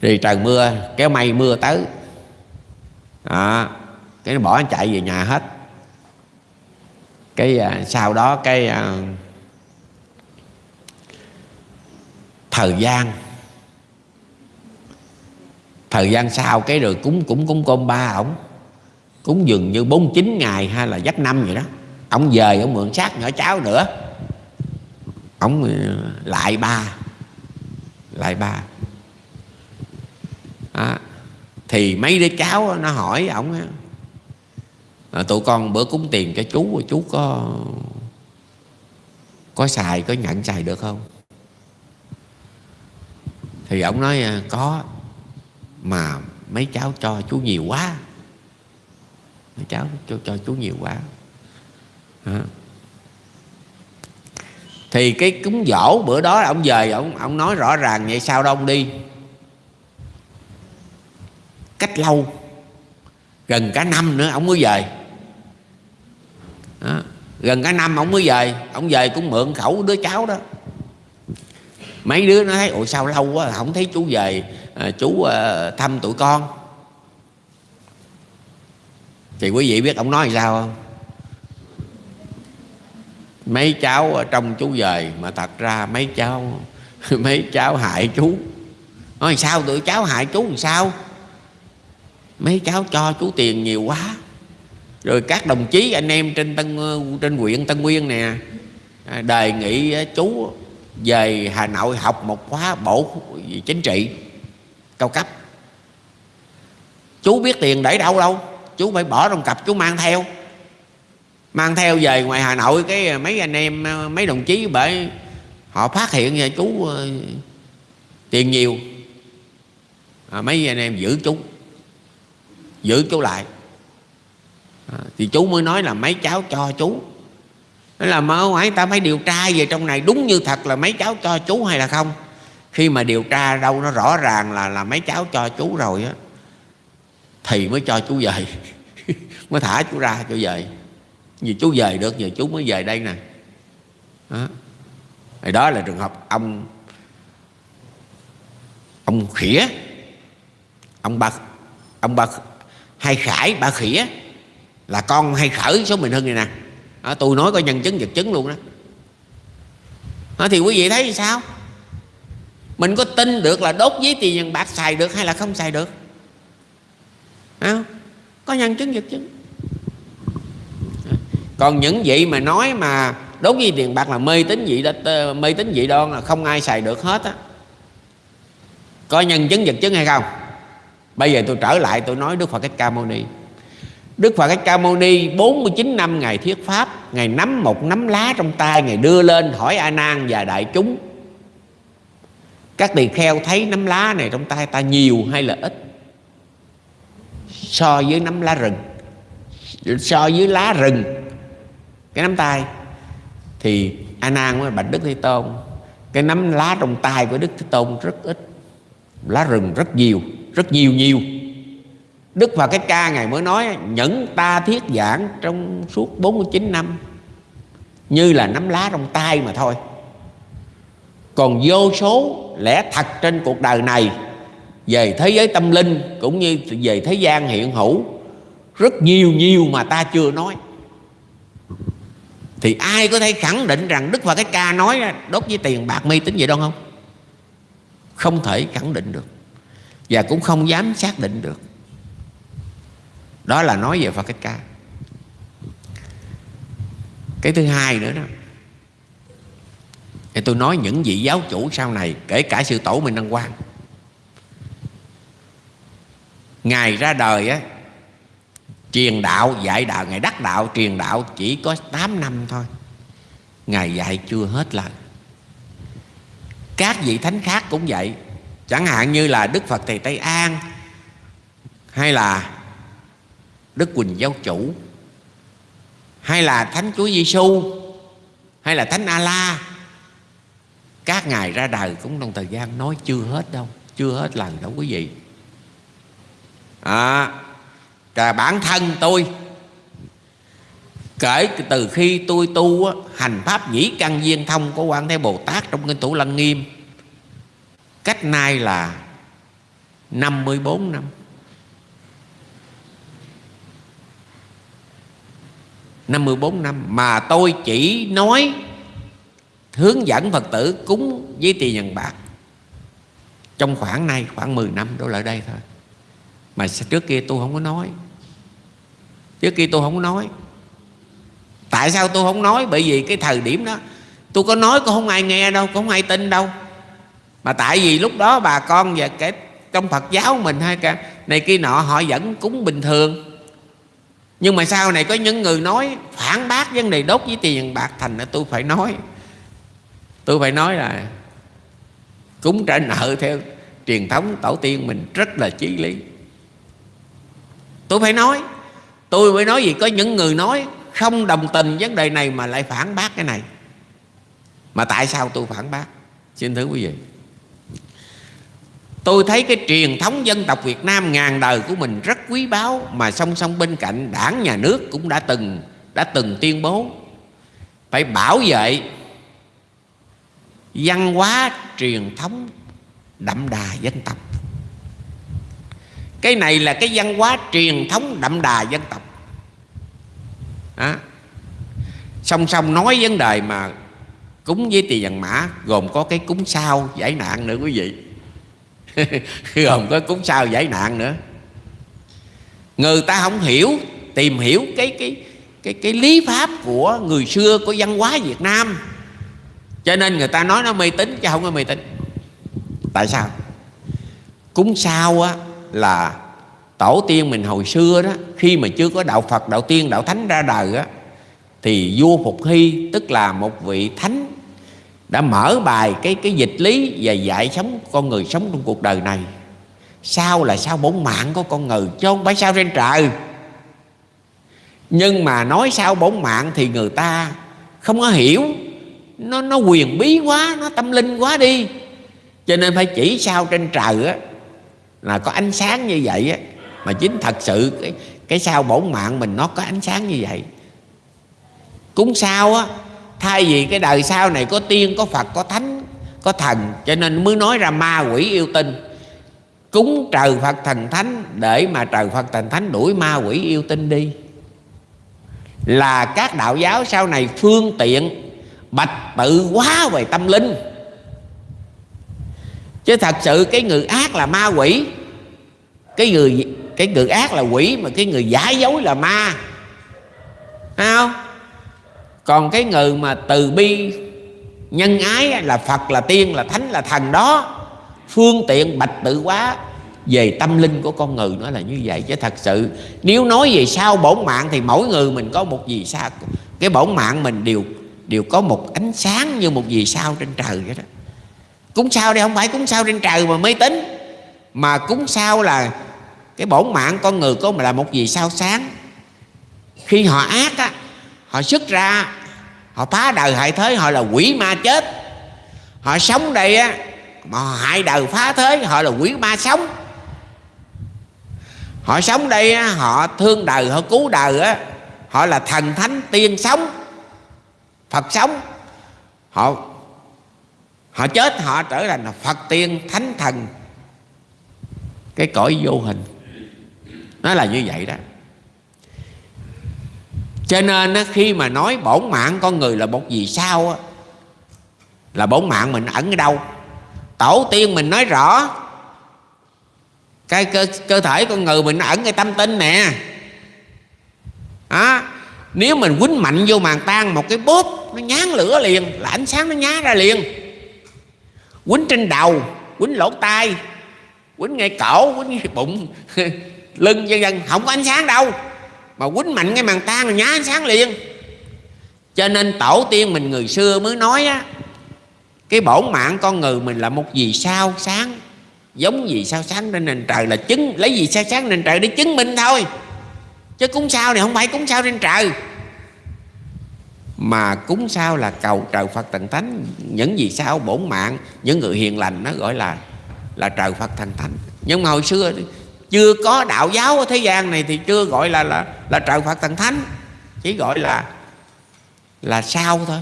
Thì trời mưa, kéo mây mưa tới à, cái nó bỏ nó chạy về nhà hết. Cái à, sau đó cái à, thời gian. Thời gian sau cái rồi cúng cũng cúng cơm ba ổng. Cúng dường như 49 ngày hay là dắt năm vậy đó. Ông về ông mượn xác nhỏ cháu nữa. Ông à, lại ba. Lại ba. À, thì mấy đứa cháu nó hỏi ổng à, tụi con bữa cúng tiền cho chú chú có có xài có nhận xài được không? Thì ông nói ờ, có mà mấy cháu cho chú nhiều quá. Mấy cháu cho, cho chú nhiều quá. À. thì cái cúng dỗ bữa đó ông về ông ông nói rõ ràng vậy sao đâu ông đi? Cách lâu. Gần cả năm nữa ông mới về. Đó. gần cả năm ông mới về ông về cũng mượn khẩu đứa cháu đó. Mấy đứa nó thấy ủa sao lâu quá không thấy chú về à, chú à, thăm tụi con? Thì quý vị biết ông nói sao không? Mấy cháu trong chú về mà thật ra mấy cháu mấy cháu hại chú. Nói sao tụi cháu hại chú làm sao? Mấy cháu cho chú tiền nhiều quá. Rồi các đồng chí anh em trên tân trên huyện tân nguyên nè à, đề nghị à, chú về hà nội học một khóa bộ chính trị cao cấp. Chú biết tiền để đâu đâu chú phải bỏ trong cặp chú mang theo. Mang theo về ngoài hà nội cái à, mấy anh em mấy đồng chí bởi họ phát hiện ra chú tiền nhiều. À, mấy anh em giữ chú giữ chú lại. À, thì chú mới nói là mấy cháu cho chú. Nói là mơ hỏi ta phải điều tra về trong này đúng như thật là mấy cháu cho chú hay là không? Khi mà điều tra đâu nó rõ ràng là là mấy cháu cho chú rồi á thì mới cho chú về. Mới thả chú ra cho về. Vì chú về được giờ chú mới về đây nè. Đó. thì đó là trường hợp ông ông khỉa ông bạc ông bạc hai khải ba khỉa. Là con hay khởi số mình hơn này nè. À, tôi nói có nhân chứng vật chứng luôn đó. À, thì quý vị thấy sao? Mình có tin được là đốt giấy tiền vàng bạc xài được hay là không xài được? À, có nhân chứng vật chứng. Còn những vị mà nói mà đốt giấy tiền bạc là mê tín dị mê tín dị đoan là không ai xài được hết á. Có nhân chứng vật chứng hay không? Bây giờ tôi trở lại, tôi nói đức phật thích ca mâu ni. Đức Phật Thích Ca Mâu Ni 49 năm Ngài thuyết Pháp, Ngài nắm một nắm lá trong tay, Ngài đưa lên hỏi A Nan và đại chúng. Các tỳ kheo thấy nắm lá này trong tay ta nhiều hay là ít? So với nắm lá rừng. So với lá rừng, Cái nắm tay. Thì A Nan với bạch Đức Thế Tôn, Cái nắm lá trong tay của Đức Thế Tôn rất ít, Lá rừng rất nhiều. Rất nhiều nhiều. Đức Phật cái ca Ngài mới nói, Nhẫn ta thiết giảng trong suốt 49 năm, Như là nắm lá trong tay mà thôi. Còn vô số lẽ thật trên cuộc đời này, Về thế giới tâm linh Cũng như về thế gian hiện hữu, Rất nhiều nhiều mà ta chưa nói. Thì ai có thể khẳng định rằng Đức Phật cái ca nói, Đốt với tiền bạc mê tính vậy đâu không? Không thể khẳng định được. Và cũng không dám xác định được. Đó là nói về Phật Thích Ca. Cái thứ hai nữa đó. Thì tôi nói những vị giáo chủ sau này, kể cả sư tổ mình đăng quang. Ngài ra đời á, truyền đạo, dạy đạo, ngài đắc đạo, truyền đạo chỉ có 8 năm thôi. Ngài dạy chưa hết lời. Các vị thánh khác cũng vậy chẳng hạn như là đức phật thầy tây an hay là Đức Quỳnh Giáo Chủ hay là Thánh Chúa Giêsu hay là Thánh A-la các ngài ra đời cũng trong thời gian nói chưa hết đâu chưa hết lần đâu quý vị. À, cả bản thân tôi kể từ khi tôi tu hành pháp nhĩ căn viên thông của quan thế bồ tát trong kinh thủ lăng nghiêm cách nay là 54 năm. 54 năm mà tôi chỉ nói hướng dẫn Phật tử cúng với tiền nhân bạc. Trong khoảng này khoảng 10 năm đổ lại đây thôi. Mà trước kia tôi không có nói? Trước kia tôi không có nói. Tại sao tôi không nói? Bởi vì cái thời điểm đó, tôi có nói cũng không ai nghe đâu cũng không ai tin đâu mà tại vì lúc đó bà con và cái trong Phật giáo mình hay cả này kia nọ, họ vẫn cúng bình thường. Nhưng mà sau này có những người nói phản bác vấn đề đốt với tiền bạc thành là tôi phải nói. Tôi phải nói là cúng trả nợ theo truyền thống tổ tiên mình rất là chí lý. Tôi phải nói, tôi phải nói gì có những người nói không đồng tình vấn đề này mà lại phản bác cái này. Mà tại sao tôi phản bác? Xin thưa quý vị. Tôi thấy cái truyền thống dân tộc Việt Nam ngàn đời của mình rất quý báu Mà song song bên cạnh đảng, nhà nước cũng đã từng đã từng tuyên bố. Phải bảo vệ văn hóa truyền thống đậm đà dân tộc. Cái này là cái văn hóa truyền thống đậm đà dân tộc. À. Song song nói vấn đề mà cúng với tiền vàng mã, Gồm có cái cúng sao giải nạn nữa quý vị. không có cúng sao giải nạn nữa. Người ta không hiểu, tìm hiểu cái cái cái cái lý pháp của người xưa của văn hóa Việt Nam. Cho nên người ta nói nó mê tín chứ không có mê tín. Tại sao? Cúng sao á là tổ tiên mình hồi xưa đó, khi mà chưa có đạo Phật, đạo tiên, đạo thánh ra đời á, thì vua Phục Hy, tức là một vị thánh đã mở bài cái cái dịch lý và dạy sống, con người sống trong cuộc đời này. Sao là sao bổn mạng của con người, chứ không phải sao trên trời. Nhưng mà nói sao bổn mạng thì người ta không có hiểu. Nó nó quyền bí quá, nó tâm linh quá đi. Cho nên phải chỉ sao trên trời á, là có ánh sáng như vậy á. Mà chính thật sự cái cái sao bổn mạng mình nó có ánh sáng như vậy. Cúng sao á thay vì cái đời sau này có tiên, có phật, có thánh, có thần, cho nên mới nói ra ma quỷ yêu tinh. Cúng trời phật thần thánh, để mà trời phật thần thánh đuổi ma quỷ yêu tinh đi. Là các đạo giáo sau này phương tiện, bạch tự quá về tâm linh. Chứ thật sự cái người ác là ma quỷ. Cái người cái người ác là quỷ, mà cái người giả dối là ma. Thấy không? Còn cái người mà từ bi, nhân ái là phật, là tiên, là thánh, là thần đó, phương tiện bạch tự quá, về tâm linh của con người nó là như vậy. Chứ thật sự, nếu nói về sao bổn mạng thì mỗi người mình có một gì sao. Cái bổn mạng mình đều đều có một ánh sáng như một gì sao trên trời vậy đó. Cúng sao đây? Không phải cúng sao trên trời mà mê tín mà cúng sao là cái bổn mạng con người có là một gì sao sáng. Khi họ ác á họ xuất ra họ phá đời hại thế họ là quỷ ma chết. Họ sống đây á mà họ hại đời phá thế họ là quỷ ma sống. Họ sống đây á, họ thương đời họ cứu đời á họ là thần thánh tiên sống phật sống. Họ họ chết họ trở thành là phật tiên thánh thần. Cái cõi vô hình. Nó là như vậy đó cho nên khi mà nói bổn mạng con người là một gì sao là bổn mạng mình ẩn ở đâu? Tổ tiên mình nói rõ cái cơ, cơ thể con người mình ẩn cái tâm tinh nè. Đó. nếu mình quýnh mạnh vô màn tan một cái bóp nó nhán lửa liền là ánh sáng nó nhá ra liền. Quýnh trên đầu quýnh lỗ tai quýnh ngay cổ quýnh ngay bụng lưng vân vân không có ánh sáng đâu mà quýnh mạnh cái màn tan là nhá ánh sáng liền. Cho nên tổ tiên mình người xưa mới nói á, cái bổn mạng con người mình là một vì sao sáng, giống vì sao sáng trên nền trời là chứng, lấy gì sao sáng nền trời để chứng minh thôi. Chứ cúng sao này không phải cúng sao trên trời. Mà cúng sao là cầu trời Phật thần thánh. Những gì sao bổn mạng, những người hiền lành nó gọi là là trời Phật thần thánh. Nhưng mà hồi xưa chưa có đạo giáo ở thế gian này thì chưa gọi là là là trời Phật thần thánh. Chỉ gọi là là sao thôi.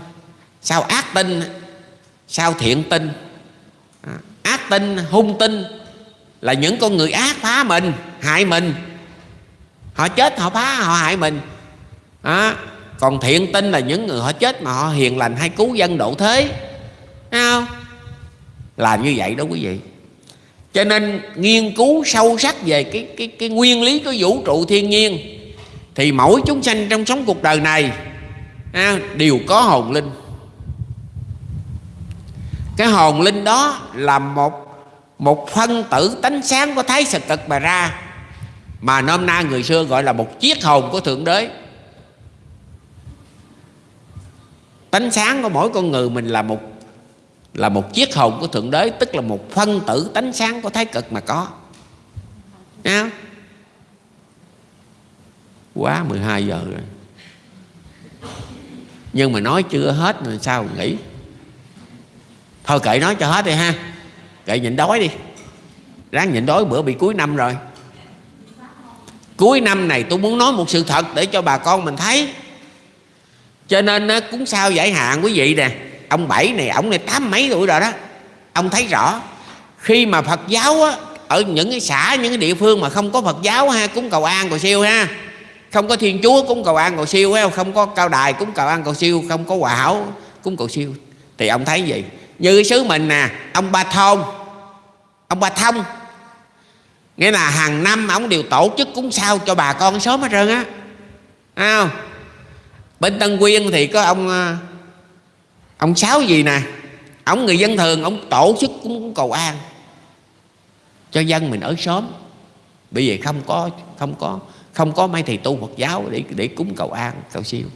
Sao ác tinh sao thiện tinh. À, ác tinh hung tinh là những con người ác phá mình hại mình. Họ chết họ phá họ hại mình. À, còn thiện tinh là những người họ chết mà họ hiền lành hay cứu dân độ thế. Thấy không? Làm như vậy đó quý vị cho nên nghiên cứu sâu sắc về cái cái cái nguyên lý của vũ trụ thiên nhiên thì mỗi chúng sanh trong sống cuộc đời này à, đều có hồn linh. Cái hồn linh đó là một một phân tử tánh sáng của thái sực cực mà ra mà nôm na người xưa gọi là một chiếc hồn của thượng đế. Tánh sáng của mỗi con người mình là một là một chiếc hồn của thượng đế, tức là một phân tử tánh sáng của thái cực mà có. Nha? quá 12 giờ rồi. Nhưng mà nói chưa hết rồi sao nghĩ thôi kệ nói cho hết đi ha. Kệ nhịn đói đi. Ráng nhịn đói, bữa bị cuối năm rồi. Cuối năm này tôi muốn nói một sự thật để cho bà con mình thấy. Cho nên cúng sao giải hạn quý vị nè ông bảy này ông này tám mấy tuổi rồi đó. Ông thấy rõ khi mà phật giáo á, ở những cái xã những cái địa phương mà không có phật giáo ha cúng cầu an cầu siêu ha không có thiên chúa cúng cầu an cầu siêu ha không có cao đài cúng cầu an cầu siêu không có hòa hảo cúng cầu siêu thì ông thấy gì như cái xứ mình nè ông ba thôn ông ba thông nghĩa là hàng năm ông đều tổ chức cúng sao cho bà con sớm hết trơn á. Không? Bên tân quyên thì có ông à, ông sáu gì nè? Ông người dân thường, ông tổ chức cúng cầu an. Cho dân mình ở sớm bởi vì không có không có không có mấy thầy tu Phật giáo để để cúng cầu an, cầu siêu.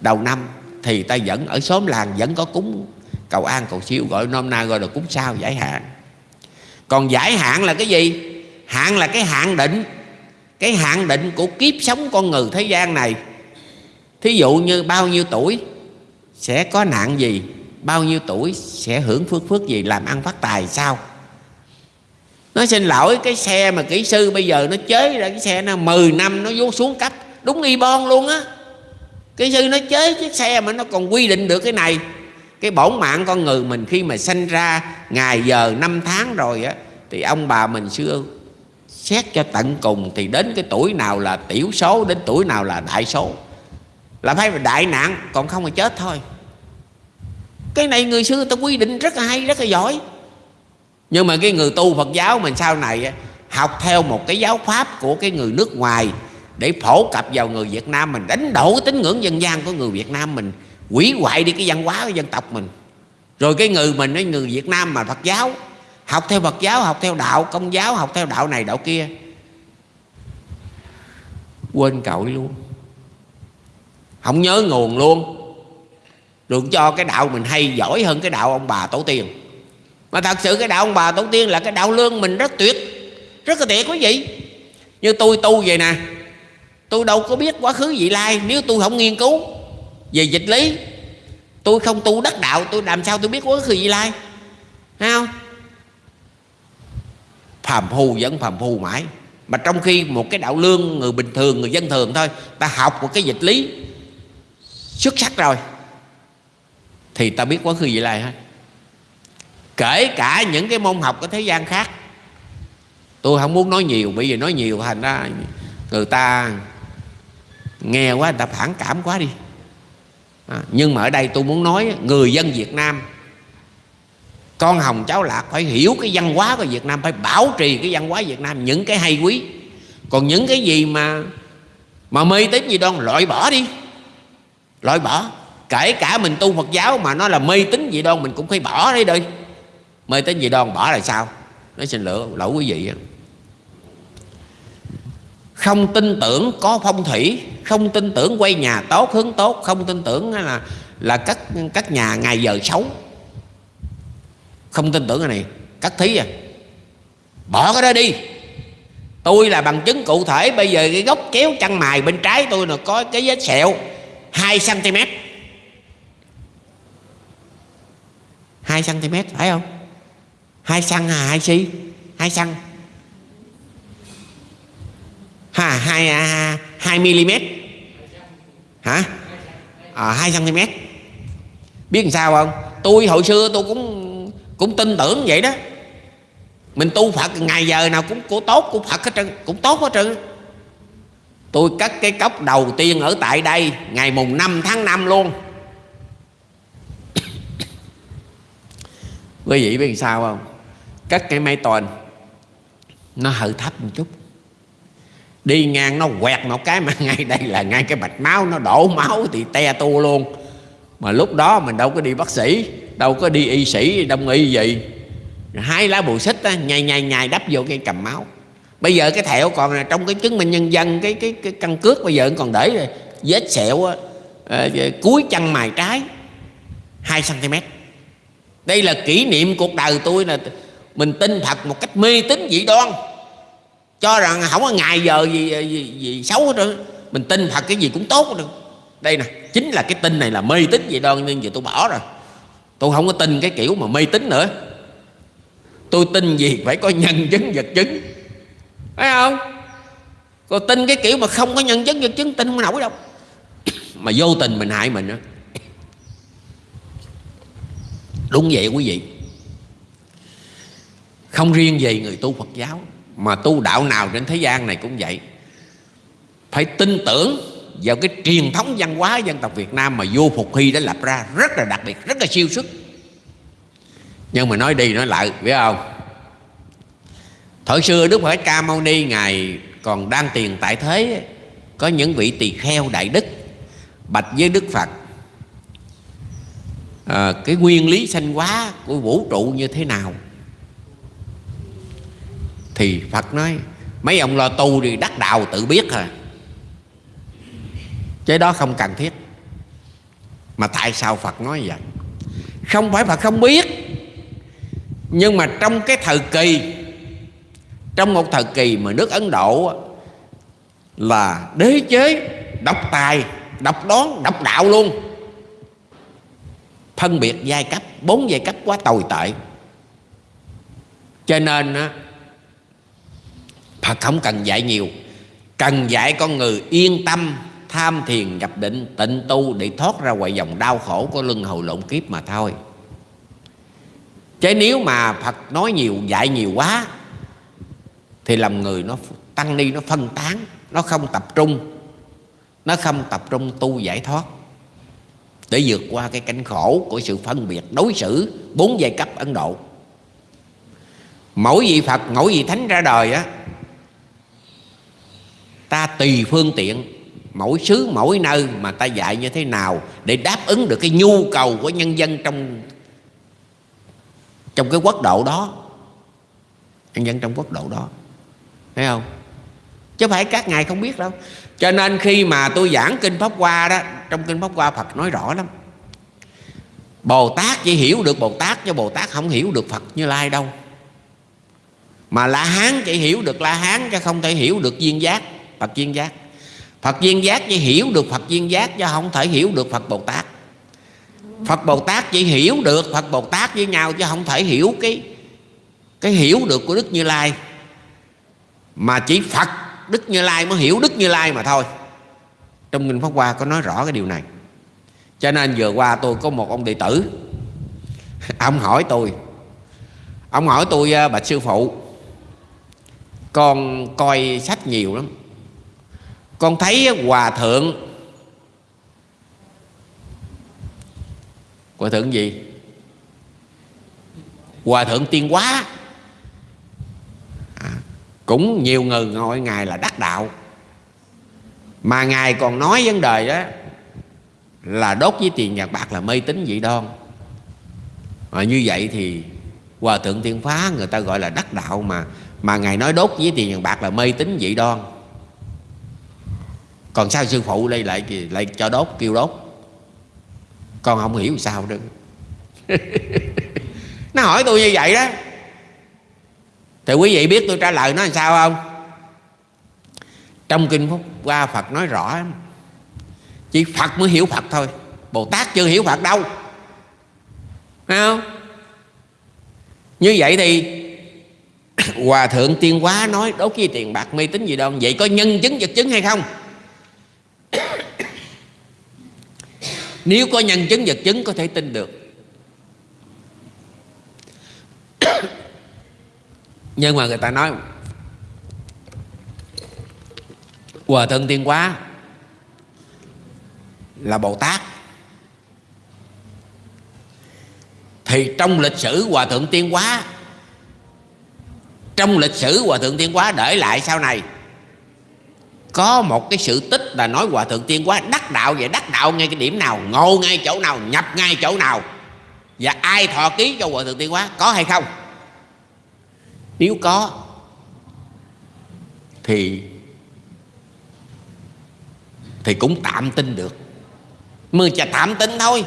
Đầu năm thì ta vẫn ở xóm làng vẫn có cúng cầu an, cầu siêu. Gọi nôm na gọi là cúng sao giải hạn. Còn giải hạn là cái gì? Hạn là cái hạn định. Cái hạn định của kiếp sống con người thế gian này. Thí dụ như bao nhiêu tuổi? Sẽ có nạn gì, bao nhiêu tuổi, sẽ hưởng phước phước gì, làm ăn phát tài sao? Nó xin lỗi cái xe mà kỹ sư bây giờ nó chế ra cái xe nó 10 năm nó vô xuống cấp đúng y bon luôn á. Kỹ sư nó chế chiếc xe mà nó còn quy định được cái này. Cái bổn mạng con người mình khi mà sanh ra ngày giờ năm tháng rồi á, thì ông bà mình xưa xét cho tận cùng thì đến cái tuổi nào là tiểu số, đến tuổi nào là đại số là phải đại nạn, còn không là chết thôi. Cái này người xưa ta quy định rất là hay, rất là giỏi. Nhưng mà cái người tu phật giáo mình sau này học theo một cái giáo pháp của cái người nước ngoài để phổ cập vào người việt nam mình, đánh đổ cái tín ngưỡng dân gian của người việt nam mình, hủy hoại đi cái văn hóa của dân tộc mình. Rồi cái người mình cái người việt nam mà phật giáo, học theo phật giáo, học theo đạo, công giáo, học theo đạo này đạo kia, quên cội luôn không nhớ nguồn luôn. Được cho cái đạo mình hay giỏi hơn cái đạo ông bà tổ tiên. Mà thật sự cái đạo ông bà tổ tiên là cái đạo lương mình rất tuyệt, rất là tuyệt quý vị. Như tôi tu vậy nè, tôi đâu có biết quá khứ vị lai, nếu tôi không nghiên cứu về dịch lý, tôi không tu đắc đạo, tôi làm sao tôi biết quá khứ vị lai? Thấy không? Phàm phu vẫn phàm phu mãi. Mà trong khi một cái đạo lương người bình thường, người dân thường thôi, ta học một cái dịch lý xuất sắc rồi. Thì ta biết quá khứ vị lai hết. Kể cả những cái môn học của thế gian khác tôi không muốn nói nhiều bởi vì nói nhiều thành ra người ta nghe quá người ta phản cảm quá đi. À, nhưng mà ở đây tôi muốn nói người dân Việt Nam con hồng cháu lạc phải hiểu cái văn hóa của Việt Nam phải bảo trì cái văn hóa Việt Nam những cái hay quý. Còn những cái gì mà mà mê tín gì đoan loại bỏ đi loại bỏ. Kể cả mình tu Phật giáo mà nó là mê tín gì đoan, mình cũng phải bỏ đi đi. Mê tín gì đoan bỏ là sao? Nói xin lỗi lỗi quý vị không tin tưởng có phong thủy, không tin tưởng quay nhà tốt, hướng tốt, không tin tưởng là là các các nhà ngày giờ xấu. Không tin tưởng cái này cắt thí à. Bỏ cái đó đi. Tôi là bằng chứng cụ thể, bây giờ cái gốc kéo chân mài bên trái tôi là có cái vết sẹo. 2 cm 2 cm phải không? 2 xăng à 2 xi 2 xăng. Ha 2 à, 2 mm hả? À, 2 cm biết làm sao không? Tôi hồi xưa tôi cũng cũng tin tưởng vậy đó. Mình tu Phật ngày giờ nào cũng của tốt của Phật hết trơn cũng tốt hết trơn tôi cắt cái cốc đầu tiên ở tại đây ngày mùng 5 tháng 5 luôn. Quý vị biết sao không? Cắt cái máy toàn nó hơi thấp một chút. Đi ngang nó quẹt một cái mà ngay đây là ngay cái mạch máu nó đổ máu thì te tu luôn. Mà lúc đó mình đâu có đi bác sĩ đâu có đi y sĩ đông y gì. Hai lá bù xích á, nhai nhai nhai đắp vô cái cầm máu bây giờ cái thẹo còn là trong cái chứng minh nhân dân cái cái cái căn cước bây giờ còn để rồi. Vết sẹo à, cuối chân mài trái 2 cm đây là kỷ niệm cuộc đời tôi là mình tin thật một cách mê tín dị đoan. Cho rằng không có ngày giờ gì ờ, gì, gì xấu hết trơn. Mình tin thật cái gì cũng tốt hết trơn đây nè chính là cái tin này là mê tín dị đoan nên giờ tôi bỏ rồi. Tôi không có tin cái kiểu mà mê tín nữa. Tôi tin gì phải có nhân chứng vật chứng phải không? Còn tin cái kiểu mà không có nhân chứng vật chứng, tin không nổi đâu. Mà vô tình mình hại mình đó. đúng vậy quý vị. Không riêng gì người tu Phật giáo, mà tu đạo nào trên thế gian này cũng vậy. Phải tin tưởng vào cái truyền thống văn hóa dân tộc Việt Nam mà vua Phục Hy đã lập ra rất là đặc biệt, rất là siêu xuất. Nhưng mà nói đi nói lại, biết không? Thời xưa Đức Phật Ca Mâu Ni ngài còn đang tiền tại thế có những vị tỳ kheo đại đức bạch với Đức Phật. À, cái nguyên lý sanh hóa của vũ trụ như thế nào? Thì Phật nói mấy ông lo tu thì đắc đạo tự biết à. Cái đó không cần thiết. Mà tại sao Phật nói vậy? Không phải Phật không biết nhưng mà trong cái thời kỳ trong một thời kỳ mà nước Ấn Độ là đế chế, độc tài, độc đoán, độc đạo luôn. Phân biệt giai cấp, bốn giai cấp quá tồi tệ. Cho nên Phật không cần dạy nhiều. Cần dạy con người yên tâm, tham thiền, nhập định, tịnh tu để thoát ra ngoài dòng đau khổ của luân hồi lộn kiếp mà thôi. Chứ nếu mà Phật nói nhiều, dạy nhiều quá thì làm người nó tăng ni nó phân tán, nó không tập trung. Nó không tập trung tu giải thoát. Để vượt qua cái cảnh khổ của sự phân biệt, đối xử bốn giai cấp Ấn Độ. Mỗi vị phật, mỗi vị thánh ra đời á, ta tùy phương tiện. Mỗi xứ, mỗi nơi mà ta dạy như thế nào để đáp ứng được cái nhu cầu của nhân dân trong trong cái quốc độ đó. Nhân dân trong quốc độ đó thấy không? Chứ phải các ngài không biết đâu. Cho nên khi mà tôi giảng kinh pháp hoa đó, trong kinh pháp hoa phật nói rõ lắm. Bồ tát chỉ hiểu được bồ tát, chứ bồ tát không hiểu được phật như lai đâu. Mà la hán chỉ hiểu được la hán, chứ không thể hiểu được viên giác, phật viên giác. Phật viên giác chỉ hiểu được phật viên giác, chứ không thể hiểu được phật bồ tát. Phật bồ tát chỉ hiểu được phật bồ tát với nhau, chứ không thể hiểu cái cái hiểu được của đức như lai mà chỉ phật, đức như lai mới hiểu đức như lai mà thôi. Trong kinh pháp hoa có nói rõ cái điều này. Cho nên vừa qua tôi có một ông đệ tử. Ông hỏi tôi. Ông hỏi tôi à, bạch sư phụ, con coi sách nhiều lắm. Con thấy hòa thượng hòa thượng gì? Hòa thượng tiên quá cũng nhiều người ngồi ngài là đắc đạo. Mà ngài còn nói vấn đề đó là đốt với tiền vàng bạc là mê tín dị đoan. Mà như vậy thì hòa thượng tiên phá người ta gọi là đắc đạo mà mà ngài nói đốt với tiền vàng bạc là mê tín dị đoan. Còn sao sư phụ đây lại lại cho đốt, kêu đốt? Con không hiểu sao nữa nó hỏi tôi như vậy đó thì quý vị biết tôi trả lời nó làm sao không? Trong kinh phúc qua phật nói rõ chỉ phật mới hiểu phật thôi. Bồ tát chưa hiểu phật đâu. Thấy không? Như vậy thì hòa thượng tiên quá nói đốt với tiền bạc mê tín gì đâu. Vậy có nhân chứng, vật chứng hay không? Nếu có nhân chứng, vật chứng có thể tin được. Nhưng mà người ta nói hòa thượng tiên quá là bồ tát. Thì trong lịch sử hòa thượng tiên quá trong lịch sử hòa thượng tiên quá để lại sau này, có một cái sự tích là nói hòa thượng tiên quá đắc đạo vậy đắc đạo ngay cái điểm nào, ngộ ngay chỗ nào, nhập ngay chỗ nào, và ai thọ ký cho hòa thượng tiên quá có hay không? Nếu có thì thì cũng tạm tin được. Mưa chả tạm tin thôi.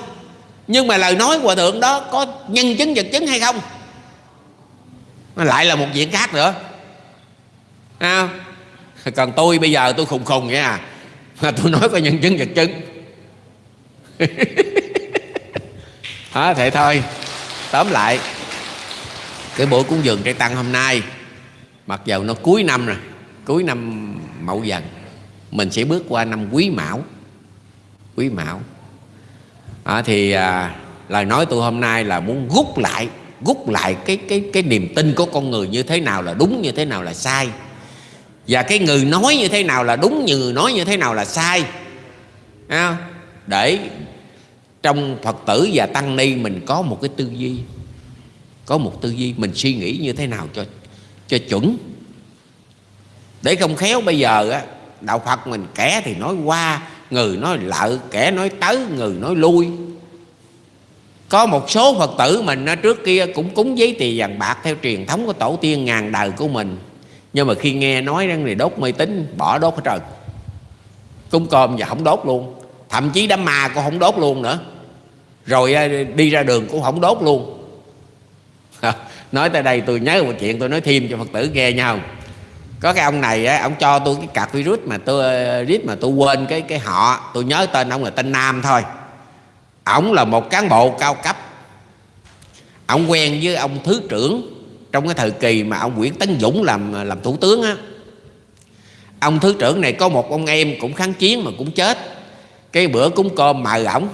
Nhưng mà lời nói hòa thượng đó có nhân chứng vật chứng hay không? Nó lại là một chuyện khác nữa. À, còn tôi bây giờ tôi khùng khùng vậy à. Mà tôi nói có nhân chứng vật chứng. Đó thế thôi. Tóm lại cái buổi cúng dường trai tăng hôm nay mặc dầu nó cuối năm rồi cuối năm mậu dần mình sẽ bước qua năm quý mão. Quý mão. À, thì à, lời nói tôi hôm nay là muốn rút lại rút lại cái cái cái niềm tin của con người như thế nào là đúng như thế nào là sai. Và cái người nói như thế nào là đúng như người nói như thế nào là sai. À, để trong phật tử và tăng ni mình có một cái tư duy có một tư duy mình suy nghĩ như thế nào cho cho chuẩn. Để không khéo bây giờ á, đạo phật mình kẻ thì nói qua người nói lợi kẻ nói tới người nói lui. Có một số phật tử mình trước kia cũng cúng giấy tiền vàng bạc theo truyền thống của tổ tiên ngàn đời của mình. Nhưng mà khi nghe nói rằng này đốt mê tín, bỏ đốt hết trơn. Cúng cơm và không đốt luôn. Thậm chí đám ma cũng không đốt luôn nữa. Rồi đi ra đường cũng không đốt luôn. nói tới đây tôi nhớ một chuyện, tôi nói thêm cho phật tử nghe nhau có cái ông này á, ông cho tôi cái cạc virus mà tôi, rít mà tôi quên cái cái họ. Tôi nhớ tên ông là tên nam thôi. Ổng là một cán bộ cao cấp. Ông quen với ông thứ trưởng trong cái thời kỳ mà ông Nguyễn Tấn Dũng làm làm thủ tướng á. Ông thứ trưởng này có một ông em cũng kháng chiến mà cũng chết. Cái bữa cúng cơm mời ổng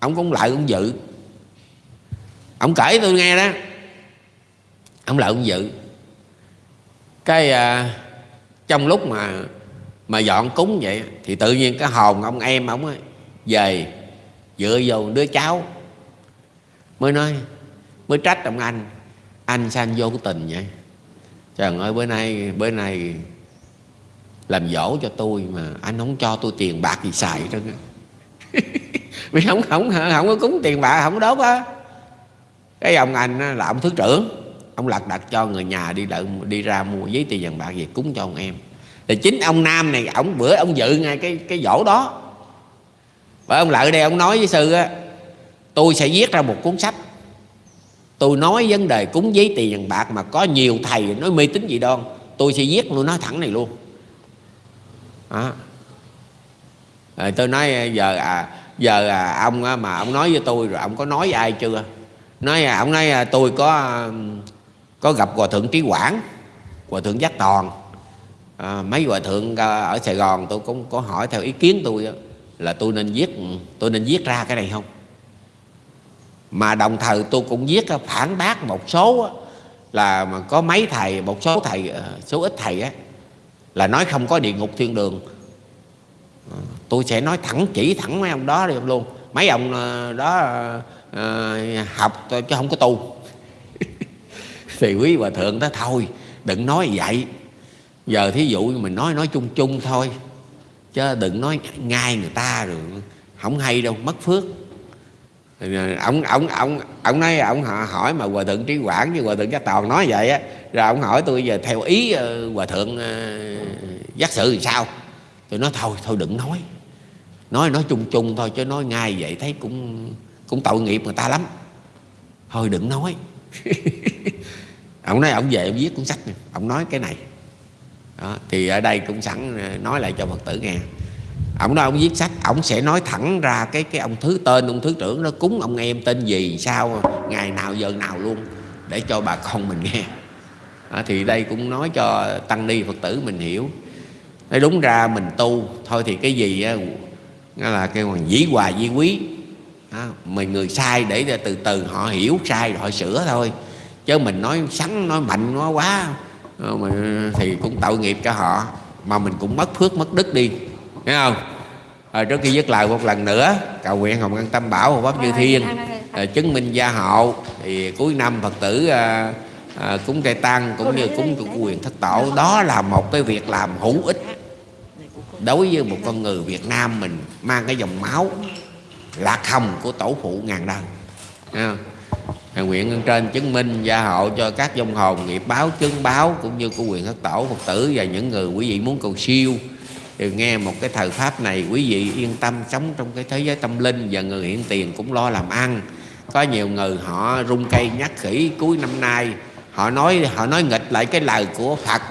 ổng cũng lại ông dự ông kể tôi nghe đó. Ông lại ông dự cái à, trong lúc mà mà dọn cúng vậy thì tự nhiên cái hồn ông em ông ấy về dựa vô đứa cháu mới nói mới trách ông anh. Anh sao anh vô cái tình vậy? Trời ơi bữa nay bữa nay làm dỗ cho tôi mà anh không cho tôi tiền bạc gì xài hết vì không không không có cúng tiền bạc không đốt á cái ông anh là ông thứ trưởng. Ông lật đặt cho người nhà đi đợi đi ra mua giấy tiền vàng bạc về cúng cho ông em. Thì chính ông nam này ông bữa ông dự ngay cái cái dỗ đó. Và ông lợi đây ông nói với sư á tôi sẽ viết ra một cuốn sách. Tôi nói vấn đề cúng giấy tiền vàng bạc mà có nhiều thầy nói mê tín gì đoan tôi sẽ viết tôi nói thẳng này luôn. Đó. Rồi tôi nói giờ à giờ à, ông mà ông nói với tôi rồi ông có nói với ai chưa? Nói à, ông nói à, tôi có à, có gặp hòa thượng trí quảng hòa thượng giác toàn. À, mấy hòa thượng à, ở sài gòn tôi cũng có hỏi theo ý kiến tôi là tôi nên viết tôi nên viết ra cái này không? Mà đồng thời tôi cũng viết phản bác một số là mà có mấy thầy một số thầy à, số ít thầy á là nói không có địa ngục thiên đường. Tôi sẽ nói thẳng chỉ thẳng mấy ông đó đi luôn. Mấy ông đó uh, học chứ không có tu. Thì quý hòa thượng đó thôi đừng nói vậy. Giờ thí dụ mình nói nói chung chung thôi chứ đừng nói ngay người ta rồi không hay đâu mất phước. Ờ, ông ông ông ông nói ông hỏi mà hòa thượng trí quảng như hòa thượng giác toàn nói vậy á rồi ông hỏi tôi giờ theo ý ờ, hòa thượng giác sự thì sao? Tôi nói thôi thôi đừng nói. Nói nói chung chung thôi chứ nói ngay vậy thấy cũng cũng tội nghiệp người ta lắm. Thôi đừng nói. Ông nói ông về ông viết cuốn sách này ông nói cái này. Đó, thì ở đây cũng sẵn ờ, nói lại cho phật tử nghe. Ông nói ông viết sách ông sẽ nói thẳng ra cái cái ông thứ tên ông thứ trưởng nó cúng ông em tên gì sao ngày nào giờ nào luôn để cho bà con mình nghe. Đó, thì đây cũng nói cho tăng ni phật tử mình hiểu. Nói đúng ra mình tu thôi thì cái gì á, là cái hoàng dĩ hòa di quý đó, mình người sai để từ từ họ hiểu sai rồi họ sửa thôi. Chứ mình nói sắn nói mạnh nói quá. Ờ, thì cũng tội nghiệp cho họ. Mà mình cũng mất phước mất đức đi. Thấy không? À, trước khi dứt lời một lần nữa cầu nguyện hồng ân tâm bảo hộ pháp như thiên à, chứng minh gia hộ thì cuối năm phật tử à, à, cúng trai tăng cũng như cúng quyền thất tổ. Đó là một cái việc làm hữu ích đối với một con người Việt Nam mình mang cái dòng máu lạc hồng của tổ phụ ngàn đời à, nguyện ơn trên chứng minh gia hộ cho các dông hồn nghiệp báo chứng báo cũng như của quyền thất tổ Phật tử và những người quý vị muốn cầu siêu. Thì nghe một cái thời pháp này quý vị yên tâm sống trong cái thế giới tâm linh và người hiện tiền cũng lo làm ăn. Có nhiều người họ rung cây nhắc khỉ cuối năm nay. Họ nói họ nói nghịch lại cái lời của Phật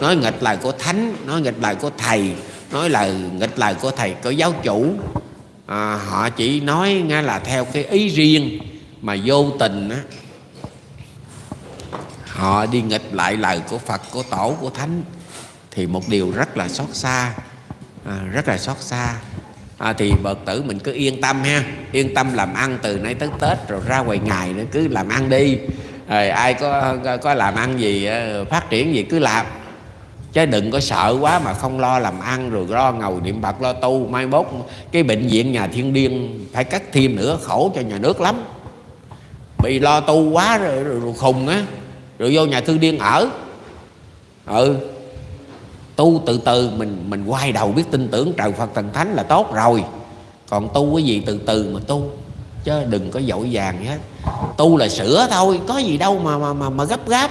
nói nghịch lời của thánh nói nghịch lời của thầy nói lời nghịch lời của thầy của giáo chủ à, họ chỉ nói nghe là theo cái ý riêng mà vô tình á họ đi nghịch lại lời của Phật của tổ của thánh thì một điều rất là xót xa. À, rất là xót xa. À, thì bậc tử mình cứ yên tâm ha yên tâm làm ăn từ nay tới Tết rồi ra ngoài ngày nữa cứ làm ăn đi. Rồi ai có có làm ăn gì ờ, phát triển gì cứ làm chứ đừng có sợ quá mà không lo làm ăn rồi lo ngầu niệm bạc lo tu. Mai mốt cái bệnh viện nhà thiên điên phải cắt thêm nữa khổ cho nhà nước lắm. Bị lo tu quá rồi, rồi, rồi khùng á. Rồi vô nhà thương điên ở. Ừ. Tu từ từ mình mình quay đầu biết tin tưởng trời phật thần thánh là tốt rồi. Còn tu cái gì từ từ mà tu. Chứ đừng có dội vàng hết. Tu là sửa thôi có gì đâu mà mà mà, mà gấp gáp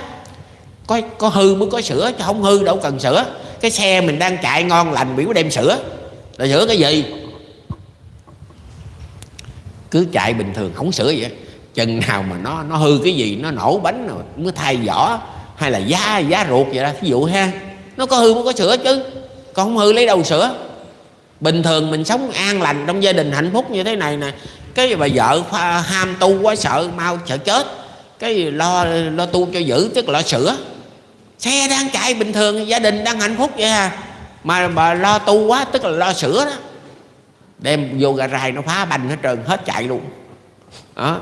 có có hư mới có sửa chứ không hư đâu cần sửa cái xe mình đang chạy ngon lành biểu đem sửa là sửa cái gì? Cứ chạy bình thường, không sửa vậy. Chừng nào mà nó nó hư cái gì, nó nổ bánh rồi, mới thay vỏ, hay là giá giá ruột vậy đó ví dụ ha. Nó có hư mới có sửa chứ, còn không hư lấy đâu sửa bình thường mình sống an lành trong gia đình hạnh phúc như thế này nè. Cái bà vợ ham tu quá sợ, mau sợ chết. Cái lo lo tu cho giữ, tức là lo sửa xe đang chạy bình thường gia đình đang hạnh phúc vậy à. Mà bà lo tu quá tức là lo sửa đó. Đem vô gara nó phá banh hết trơn hết chạy luôn. Đó.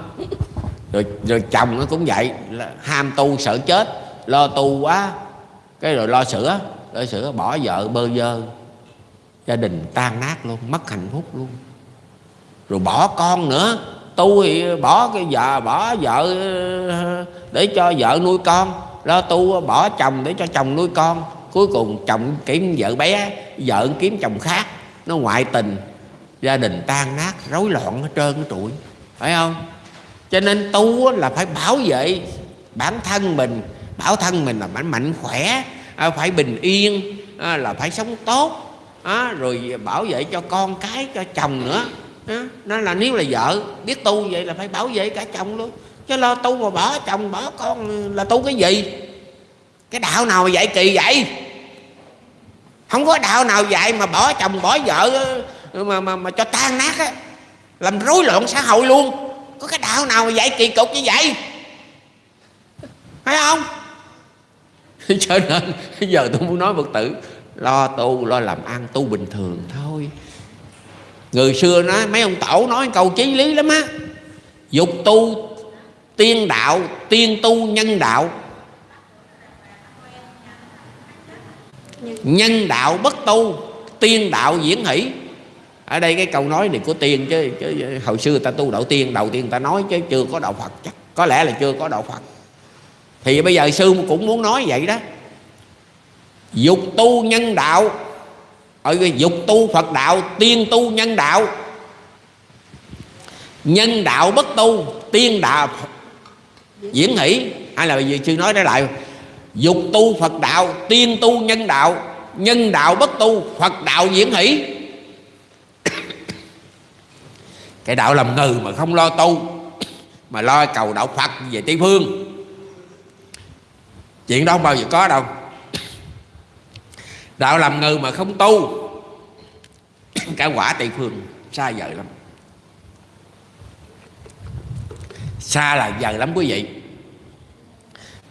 Rồi, rồi chồng nó cũng vậy là ham tu sợ chết lo tu quá. Cái rồi lo sửa lo sửa bỏ vợ bơ vơ. Gia đình tan nát luôn mất hạnh phúc luôn. Rồi bỏ con nữa. Tu thì bỏ cái vợ bỏ vợ để cho vợ nuôi con lo tu, bỏ chồng để cho chồng nuôi con. Cuối cùng chồng kiếm vợ bé, vợ kiếm chồng khác. Nó ngoại tình, gia đình tan nát, rối loạn hết trơn cái trụi phải không? Cho nên tu là phải bảo vệ bản thân mình. Bảo thân mình là mạnh mạnh khỏe à, phải bình yên à, là phải sống tốt. À, rồi bảo vệ cho con cái, cho chồng nữa. Nó là, nếu là vợ, biết tu vậy là phải bảo vệ cả chồng luôn chứ lo tu mà bỏ chồng bỏ con là tu cái gì? Cái đạo nào mà dạy kỳ vậy? Không có đạo nào dạy mà bỏ chồng bỏ vợ mà mà, mà cho tan nát á. Làm rối loạn xã hội luôn. Có cái đạo nào mà dạy kỳ cục như vậy? Phải không? Cho nên giờ tôi muốn nói phật tử lo tu lo làm ăn tu bình thường thôi. Người xưa nói mấy ông tổ nói câu chí lý lắm á. Dục tu tiên đạo tiên tu nhân đạo. Nhân đạo bất tu tiên đạo diễn hỷ. Ở đây cái câu nói này của tiên chứ, chứ hồi xưa ta tu đạo tiên đầu tiên ta nói chứ chưa có đạo phật chắc. Có lẽ là chưa có đạo phật. Thì bây giờ sư cũng muốn nói vậy đó. Dục tu nhân đạo. Ở dục tu phật đạo tiên tu nhân đạo. Nhân đạo bất tu tiên đạo diễn hỷ hay là gì sư nói nói lại. Dục tu phật đạo, tiên tu nhân đạo nhân đạo bất tu, phật đạo diễn hỷ cái đạo làm ngừ mà không lo tu, mà lo cầu đạo phật về tây phương. Chuyện đó không bao giờ có đâu. Đạo làm ngừ mà không tu cả quả tây phương xa vời lắm. Xa là dài lắm quý vị.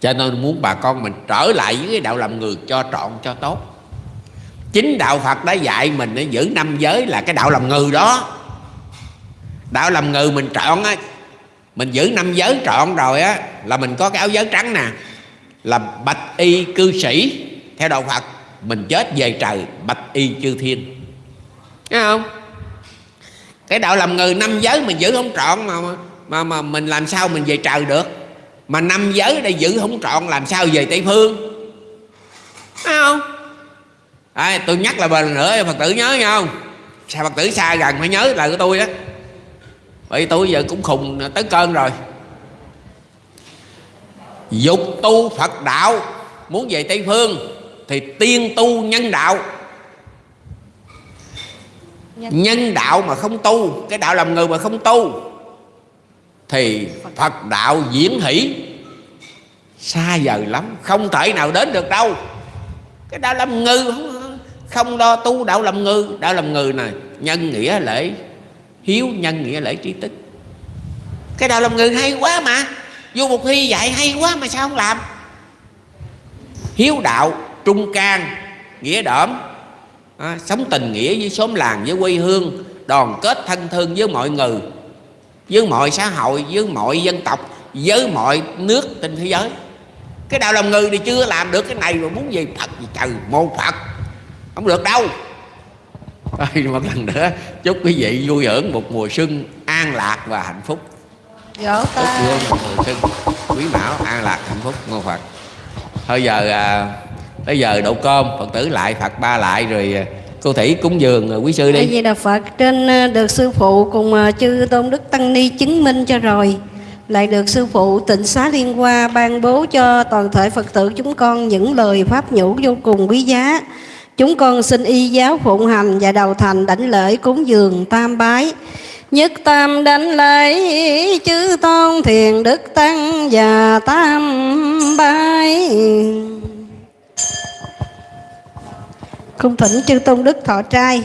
Cho nên muốn bà con mình trở lại với cái đạo làm người cho trọn, cho tốt. Chính đạo phật đã dạy mình để giữ năm giới là cái đạo làm người đó. Đạo làm người mình trọn á, mình giữ năm giới trọn rồi á, là mình có cái áo giới trắng nè là bạch y cư sĩ. Theo đạo phật, mình chết về trời, bạch y chư thiên. Thấy không? Cái đạo làm người năm giới mình giữ không trọn mà mà mà mình làm sao mình về trời được? Mà năm giới đây giữ không trọn làm sao về tây phương? Thấy không? À, tôi nhắc là lần nữa phật tử nhớ nha không? Sao phật tử xa gần phải nhớ lời của tôi đó bởi tôi giờ cũng khùng tới cơn rồi. Dục tu phật đạo muốn về tây phương thì tiên tu nhân đạo. Nhân đạo mà không tu cái đạo làm người mà không tu thì phật đạo diễn hỷ. Xa vời lắm không thể nào đến được đâu. Cái đạo làm ngư không, không lo tu đạo làm ngư đạo làm ngư này nhân nghĩa lễ hiếu nhân nghĩa lễ trí tích cái đạo làm ngư hay quá mà vô một thi dạy hay quá mà sao không làm? Hiếu đạo trung can nghĩa đỡm à, sống tình nghĩa với xóm làng với quê hương đoàn kết thân thương với mọi người với mọi xã hội với mọi dân tộc với mọi nước trên thế giới. Cái đạo làm người thì chưa làm được cái này mà muốn gì phật gì trời mô phật. Không được đâu. Thôi, một lần nữa chúc quý vị vui hưởng một mùa xuân an lạc và hạnh phúc. Vỗ tay chúc một mùa xuân quý mão an lạc hạnh phúc ngô phật. Thôi giờ à, tới giờ đậu cơm phật tử lại phật ba lại rồi à, cô thủy cúng dường à, quý sư đi vì Đà Phật trên à, được sư phụ cùng à, chư tôn đức tăng ni chứng minh cho rồi lại được sư phụ tịnh xá liên hoa ban bố cho toàn thể Phật tử chúng con những lời pháp nhũ vô cùng quý giá. Chúng con xin y giáo phụng hành và đầu thành đảnh lễ cúng dường tam bái. Nhất tam đảnh lễ chư tôn thiền đức tăng và tam bái. Cung thỉnh chư tôn đức thọ trai.